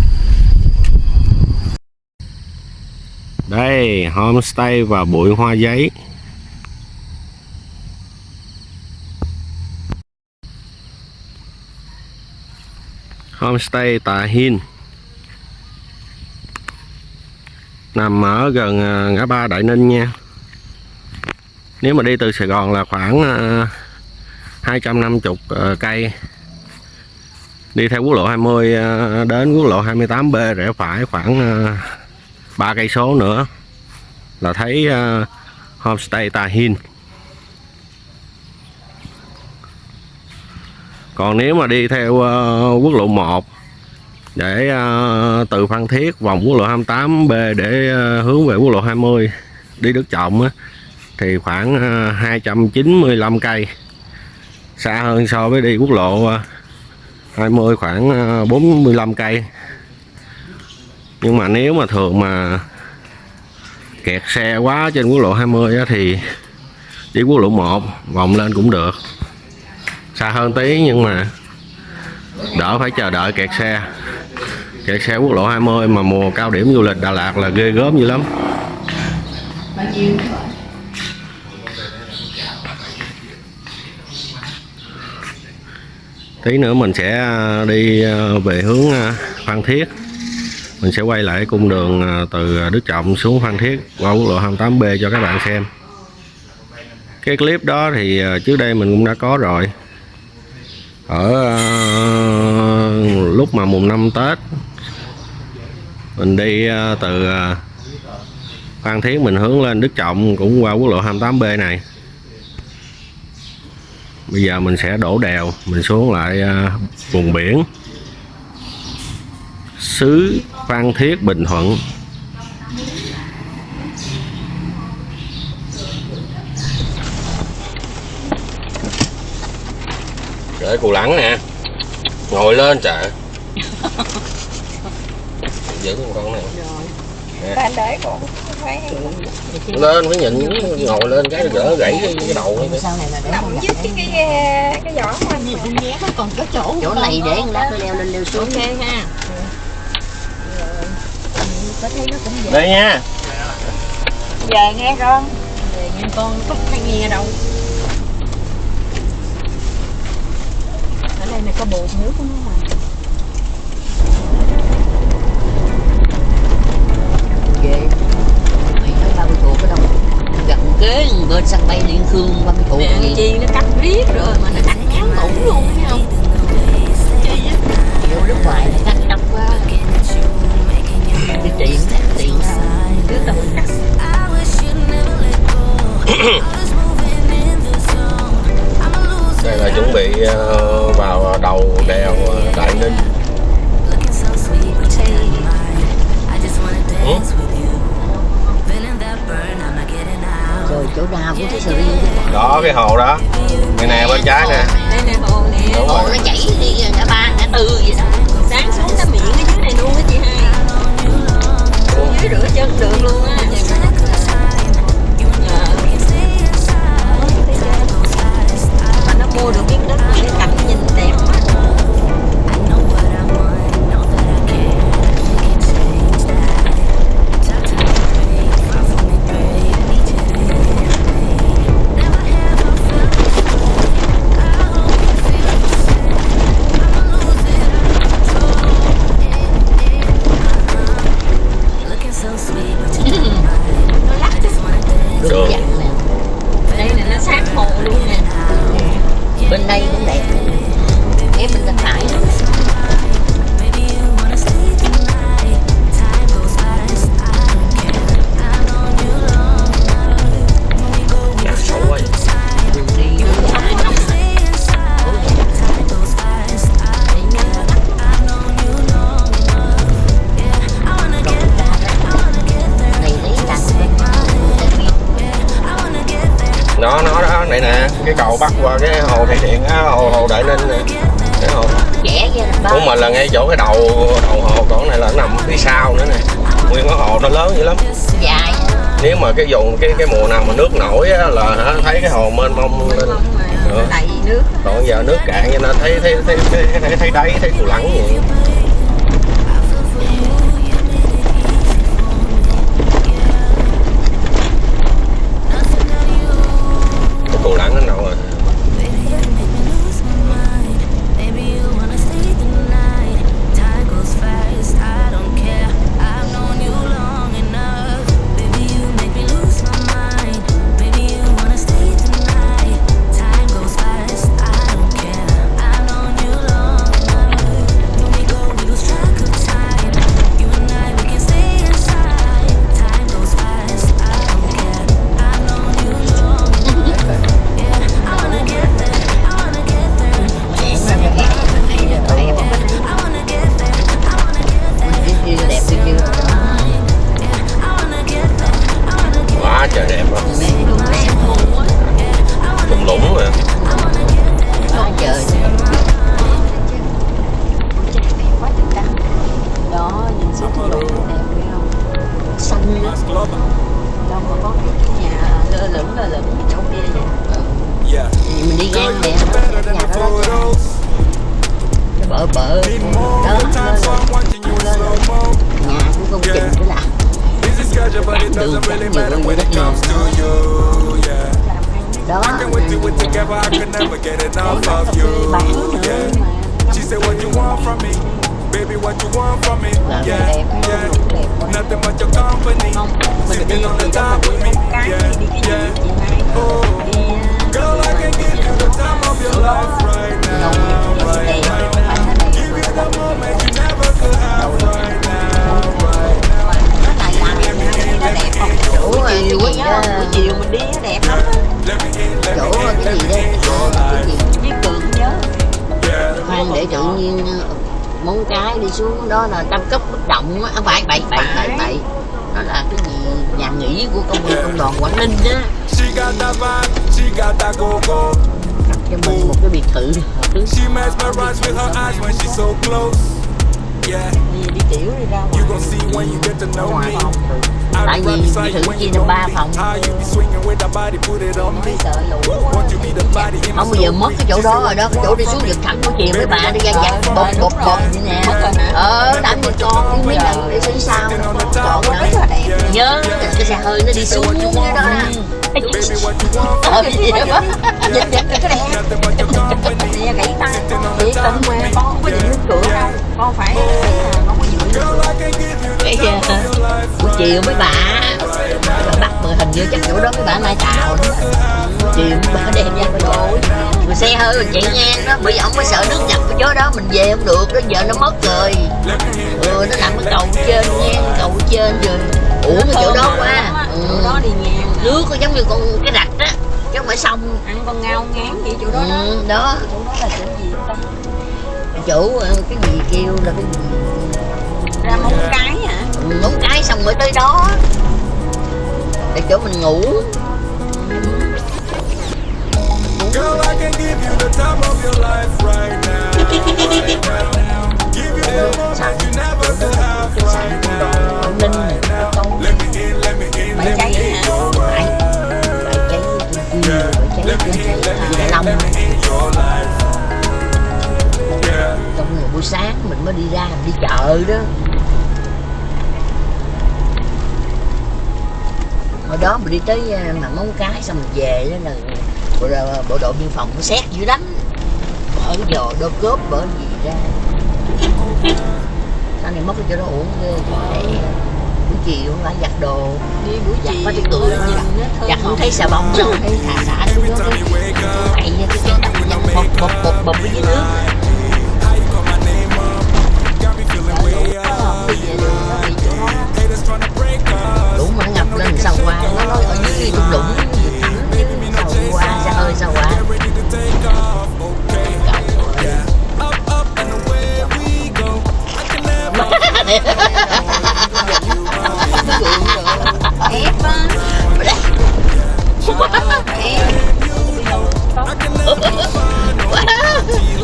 [SPEAKER 1] Đây homestay và bụi hoa giấy homestay Tà Hin nằm ở gần à, ngã ba Đại Ninh nha. Nếu mà đi từ Sài Gòn là khoảng à, 250 à, cây. Đi theo quốc lộ 20 đến quốc lộ 28B rẽ phải khoảng ba cây số nữa là thấy homestay Tà Hin còn nếu mà đi theo uh, quốc lộ 1 để uh, từ Phan Thiết vòng quốc lộ 28B để uh, hướng về quốc lộ 20 đi Đức Trọng á, thì khoảng uh, 295 cây. Xa hơn so với đi quốc lộ uh, 20 khoảng uh, 45 cây. Nhưng mà nếu mà thường mà kẹt xe quá trên quốc lộ 20 á, thì đi quốc lộ 1 vòng lên cũng được xa hơn tí nhưng mà đỡ phải chờ đợi kẹt xe. Kẹt xe quốc lộ 20 mà mùa cao điểm du lịch Đà Lạt là ghê gớm dữ lắm. Tí nữa mình sẽ à, đi à, về hướng à, Phan Thiết. Mình sẽ quay lại cung đường từ Đức Trọng xuống Phan Thiết qua quốc lộ 28B cho các bạn xem. Cái clip đó thì trước đây mình cũng đã có rồi ở ờ, lúc mà mùng năm Tết, mình đi ờ, từ ờ, Phan Thiết mình hướng lên Đức Trọng cũng qua quốc lộ 28B này. Bây giờ mình sẽ đổ đèo, mình xuống lại vùng biển. Xứ Phan Thiết Bình Thuận. Để cù lẳng nè. Ngồi lên trời [LAUGHS] giữ con con này.
[SPEAKER 4] Phải
[SPEAKER 1] lên phải nhìn ngồi lên cái gỡ gãy cái, cái đầu ấy.
[SPEAKER 6] sau này là để
[SPEAKER 4] nằm
[SPEAKER 6] con
[SPEAKER 4] với cái cái cái vỏ của anh.
[SPEAKER 6] Còn có chỗ
[SPEAKER 5] chỗ này để con lát nó leo lên leo xuống.
[SPEAKER 4] Ok ha.
[SPEAKER 6] Có thấy nó cũng dễ
[SPEAKER 1] đây nha.
[SPEAKER 4] Về nghe con. Về nhưng con không hay nghe đâu ở đây này có bột nước của nó mà
[SPEAKER 5] ghê. Mày nói ba mươi cuộc ở đâu? Gần kế bên sân bay liên khương ba mươi cuộc gì?
[SPEAKER 4] chi nó cắt riết rồi mà nó cắt ngắn ngủn luôn thấy không?
[SPEAKER 5] Kiểu nước ngoài nó cắt đắp quá. Cái tiền. tiền.
[SPEAKER 4] Trước tao mình cắt [COUGHS]
[SPEAKER 1] là chuẩn bị ờ, vào đầu đèo ờ, Đại Ninh. Ừ?
[SPEAKER 5] Chỗ nào cũng thấy sự yên
[SPEAKER 1] Đó, cái hồ đó. Bên này bên trái nè.
[SPEAKER 4] Hồ nó chảy đi
[SPEAKER 1] cả
[SPEAKER 5] ba,
[SPEAKER 1] cả
[SPEAKER 5] tư vậy
[SPEAKER 1] đó. Sáng xuống cái miệng cái dưới này luôn á chị hai. Dưới rửa chân
[SPEAKER 5] được luôn á. mua
[SPEAKER 1] được miếng đất để cảnh nhìn đẹp. Đầu đầu hồ còn này là nằm phía sau nữa nè. Nguyên cái hồ nó lớn dữ lắm.
[SPEAKER 5] Dài
[SPEAKER 1] nếu mà cái vùng cái cái mùa nào mà nước nổi á, là thấy cái hồ mênh mông lên.
[SPEAKER 5] Nước.
[SPEAKER 1] Còn giờ nước cạn cho nên thấy thấy thấy thấy, thấy, thấy đáy thấy cù lẳng vậy
[SPEAKER 11] I can
[SPEAKER 9] we're together. I can never get enough of you. Yeah. She said, What you want from me? Baby, what you want from me? Yeah, yeah. Nothing but your company. Sitting on the top with me. Yeah, yeah.
[SPEAKER 5] gì chị hai
[SPEAKER 9] Oh. Girl, I can give you the time of your life right now. Right now. Give you the moment you never could have. Right now.
[SPEAKER 5] Đẹp không? Chỗ cái gì đó buổi chiều mình đi nó đẹp lắm chỗ cái gì
[SPEAKER 9] your
[SPEAKER 5] cái gì với cường nhớ khoan để tự nhiên ờ, móng cái đi xuống đó là tam cấp bất động á. À, phải bậy bậy bậy bậy nó là cái gì? Nhà nghỉ của công công đoàn quảng ninh á. Cho mình một cái biệt thự. Hợp lý đi tiểu đi ra
[SPEAKER 9] you
[SPEAKER 5] ngoài
[SPEAKER 9] gon' see when you get to know
[SPEAKER 5] ngoài
[SPEAKER 9] me.
[SPEAKER 5] phòng tại vì
[SPEAKER 9] you when
[SPEAKER 5] chia làm ba phòng không bây giờ mất cái chỗ đó rồi đó cái chỗ đi xuống giật thẳng của chiều mấy bà đi ra dặn bột bột bột vậy nè ờ tám mươi con mấy lần để xuống sau chọn nữa nhớ cái xe hơi nó đi xuống cái đó nè ờ gì vậy dịch dịch cái đẹp
[SPEAKER 9] company.
[SPEAKER 5] nè gãy tay chỉ cần
[SPEAKER 9] me.
[SPEAKER 5] con không có điện nước cửa đâu con phải cái
[SPEAKER 9] life
[SPEAKER 5] chiều mấy bà bắt mười hình như chắc chỗ đó mấy bà lai đó chiều mấy bà đem ra cái đồ rồi xe hơi rồi chạy ngang đó. Bởi vì ông mới sợ nước ngập cái chỗ đó. Mình về không được. Đó giờ nó mất rồi. Ừ nó nằm ở cầu trên ngang cầu trên rồi. Ủa cái chỗ đó quá. Ừ.
[SPEAKER 12] đó đi ngang.
[SPEAKER 5] Nước giống như con cái rạch á. Chứ không phải sông.
[SPEAKER 12] Ăn con ngao ngán vậy chỗ đó đó.
[SPEAKER 5] Ừ, đó.
[SPEAKER 12] Chỗ đó là chỗ
[SPEAKER 5] chỗ ờ, cái gì kêu là cái gì?
[SPEAKER 12] Ra móng cái hả?
[SPEAKER 5] Ngón cái xong mới tới đó. Để chỗ mình ngủ.
[SPEAKER 9] Girl, I can give you the time of your life right now. Right [LAUGHS] now. Give you the moment you never could have right now.
[SPEAKER 5] Này
[SPEAKER 9] Now. Let me in, let me in, let me
[SPEAKER 12] cháy
[SPEAKER 9] in
[SPEAKER 12] hả?
[SPEAKER 9] your
[SPEAKER 5] trên kia phải cháy
[SPEAKER 9] Let me in, let me in,
[SPEAKER 5] Long
[SPEAKER 9] let me in
[SPEAKER 5] mới đi ra đi chợ đó. Hồi đó mình đi tới à, mà móng cái xong mình về đó là bộ, đội- bộ đội biên phòng nó xét dữ lắm. Mở giò đô cốp bởi gì ra. Sau này mất cái chỗ đó uống ghê để buổi chiều phải giặt đồ.
[SPEAKER 12] Đi buổi
[SPEAKER 5] giặt cái
[SPEAKER 12] nhìn nó thơm
[SPEAKER 5] giặt không thấy xà bông đâu thấy xà xả xuống đó.
[SPEAKER 9] Up,
[SPEAKER 5] cái cái cái bột bột bột bột với nước đúng mà ngập lên sao qua nó nói ở dưới cái đung lũng sao qua ra ơi sao qua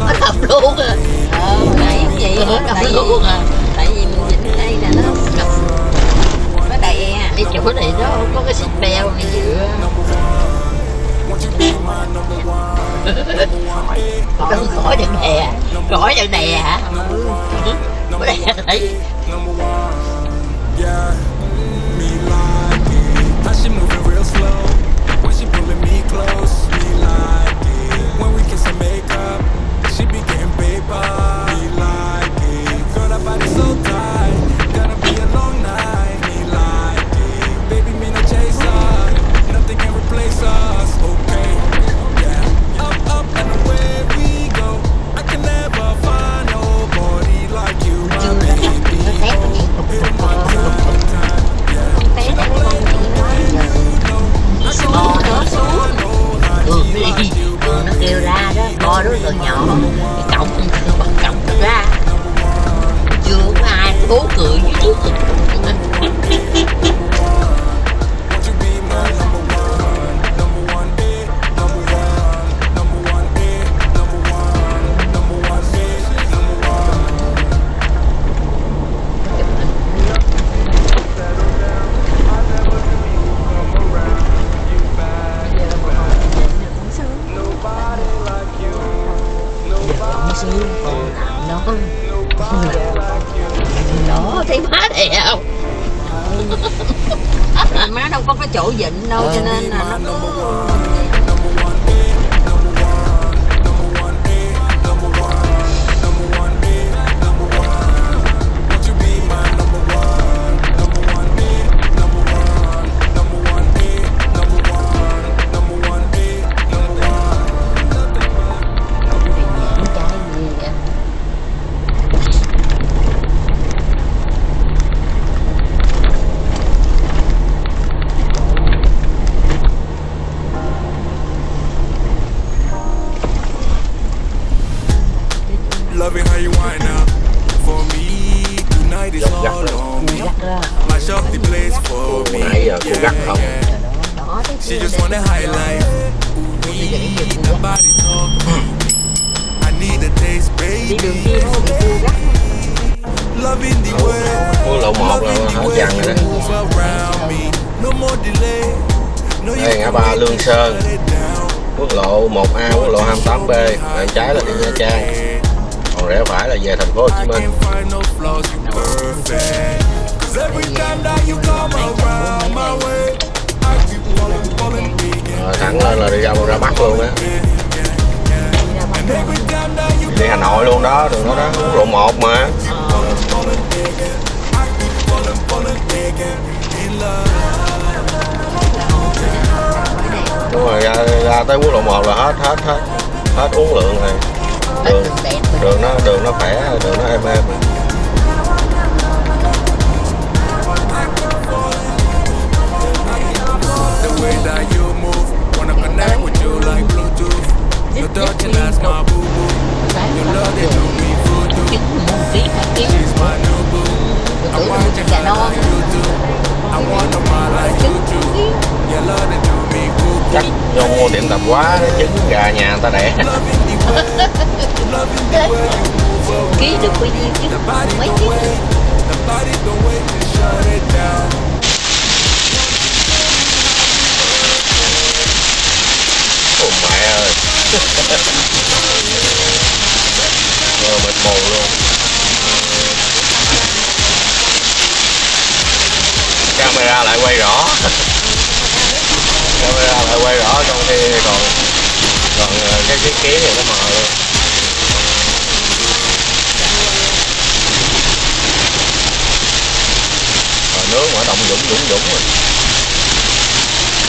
[SPEAKER 5] Bắt tập luôn à Ờ, này gì, bắt tập luôn à nè nó cặp nó đầy à cái chỗ này nó không có cái xích bèo gì dựa khỏi khỏi đằng này à khỏi đằng này hả? Ừ. khỏi đằng này kêu ra đó. Coi đối tượng nhỏ. Cái cổng kêu bật cổng ra. Chưa có ai cố cười với trước
[SPEAKER 1] mua tiệm tạp quá trứng gà nhà người ta đẻ [LAUGHS]
[SPEAKER 5] ký được bao nhiêu chứ mấy ký.
[SPEAKER 1] Ôi mẹ ơi. [LAUGHS] Rồi mệt mù luôn. Camera lại quay rõ. [LAUGHS] camera lại quay rõ trong khi còn còn cái cái kiến thì nó mờ luôn rồi nướng mà động dũng dũng dũng rồi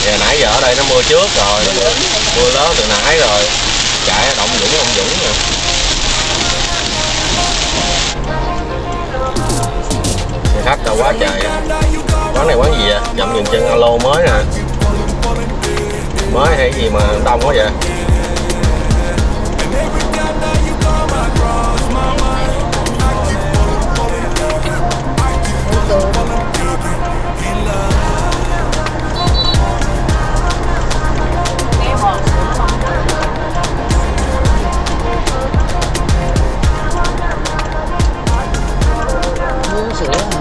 [SPEAKER 1] giờ nãy giờ ở đây nó mưa trước rồi mưa lớn từ nãy rồi chạy động dũng động dũng rồi khách đâu quá trời quán này quán gì vậy? Nhậm nhìn chân alo mới nè mới hay gì mà đông quá vậy?
[SPEAKER 9] Sữa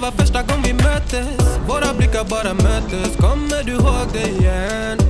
[SPEAKER 9] var första gången vi möttes Våra blickar bara möttes Kommer du ihåg det igen?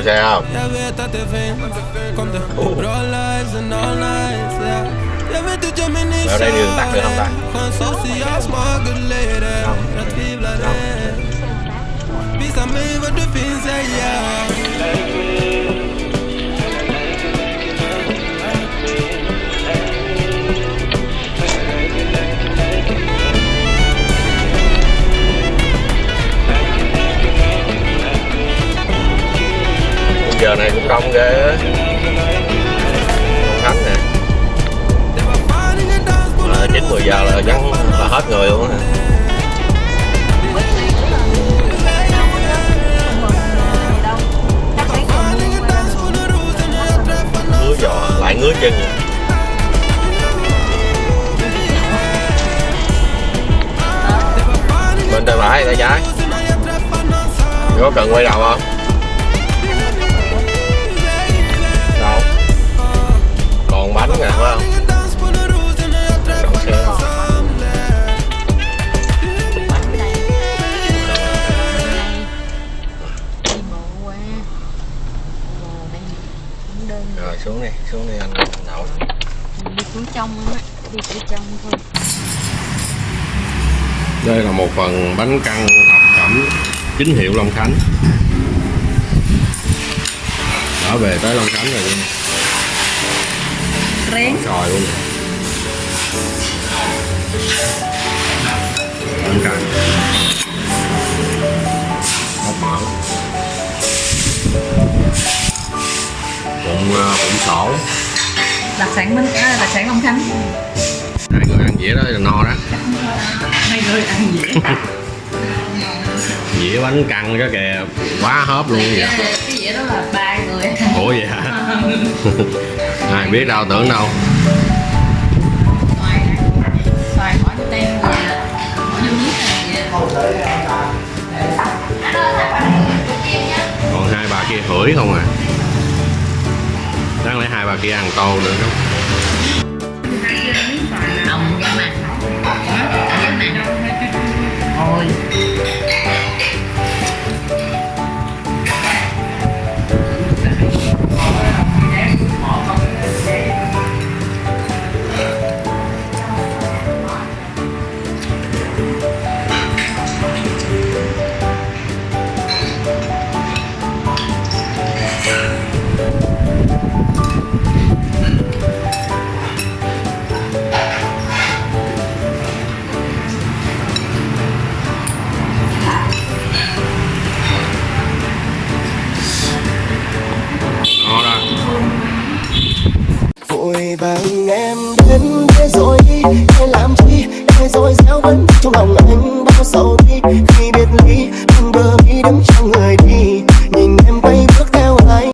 [SPEAKER 9] 不想
[SPEAKER 5] 要 có
[SPEAKER 1] cần quay đầu không? Đâu? Còn bánh nè, phải không? Đậu xe không? Rồi, xuống đi xuống đi anh. Đậu.
[SPEAKER 5] Đi xuống trong á đi xuống trong thôi
[SPEAKER 1] đây là một phần bánh căn thập cẩm chính hiệu Long Khánh. Đã về tới Long Khánh rồi
[SPEAKER 5] rén.
[SPEAKER 1] Sòi luôn ăn cằn bóc mỡ cũng cũng sổ.
[SPEAKER 10] Đặc sản minh, à, đặc sản Long Khánh.
[SPEAKER 1] Hai người ăn dĩa đó là no đó.
[SPEAKER 10] Hai người ăn dĩa. [LAUGHS]
[SPEAKER 1] dĩa bánh căn đó kìa. Quá hớp luôn vậy.
[SPEAKER 10] Cái dĩa đó là ba người.
[SPEAKER 1] Ủa vậy hả? [LAUGHS] Ai biết đâu tưởng đâu. Còn hai bà kia hửi không à? Đáng lẽ hai bà kia ăn tô nữa
[SPEAKER 10] đúng
[SPEAKER 13] go. Vàng em đến thế rồi đi em làm chi, thế rồi sao vẫn trong lòng anh bao sầu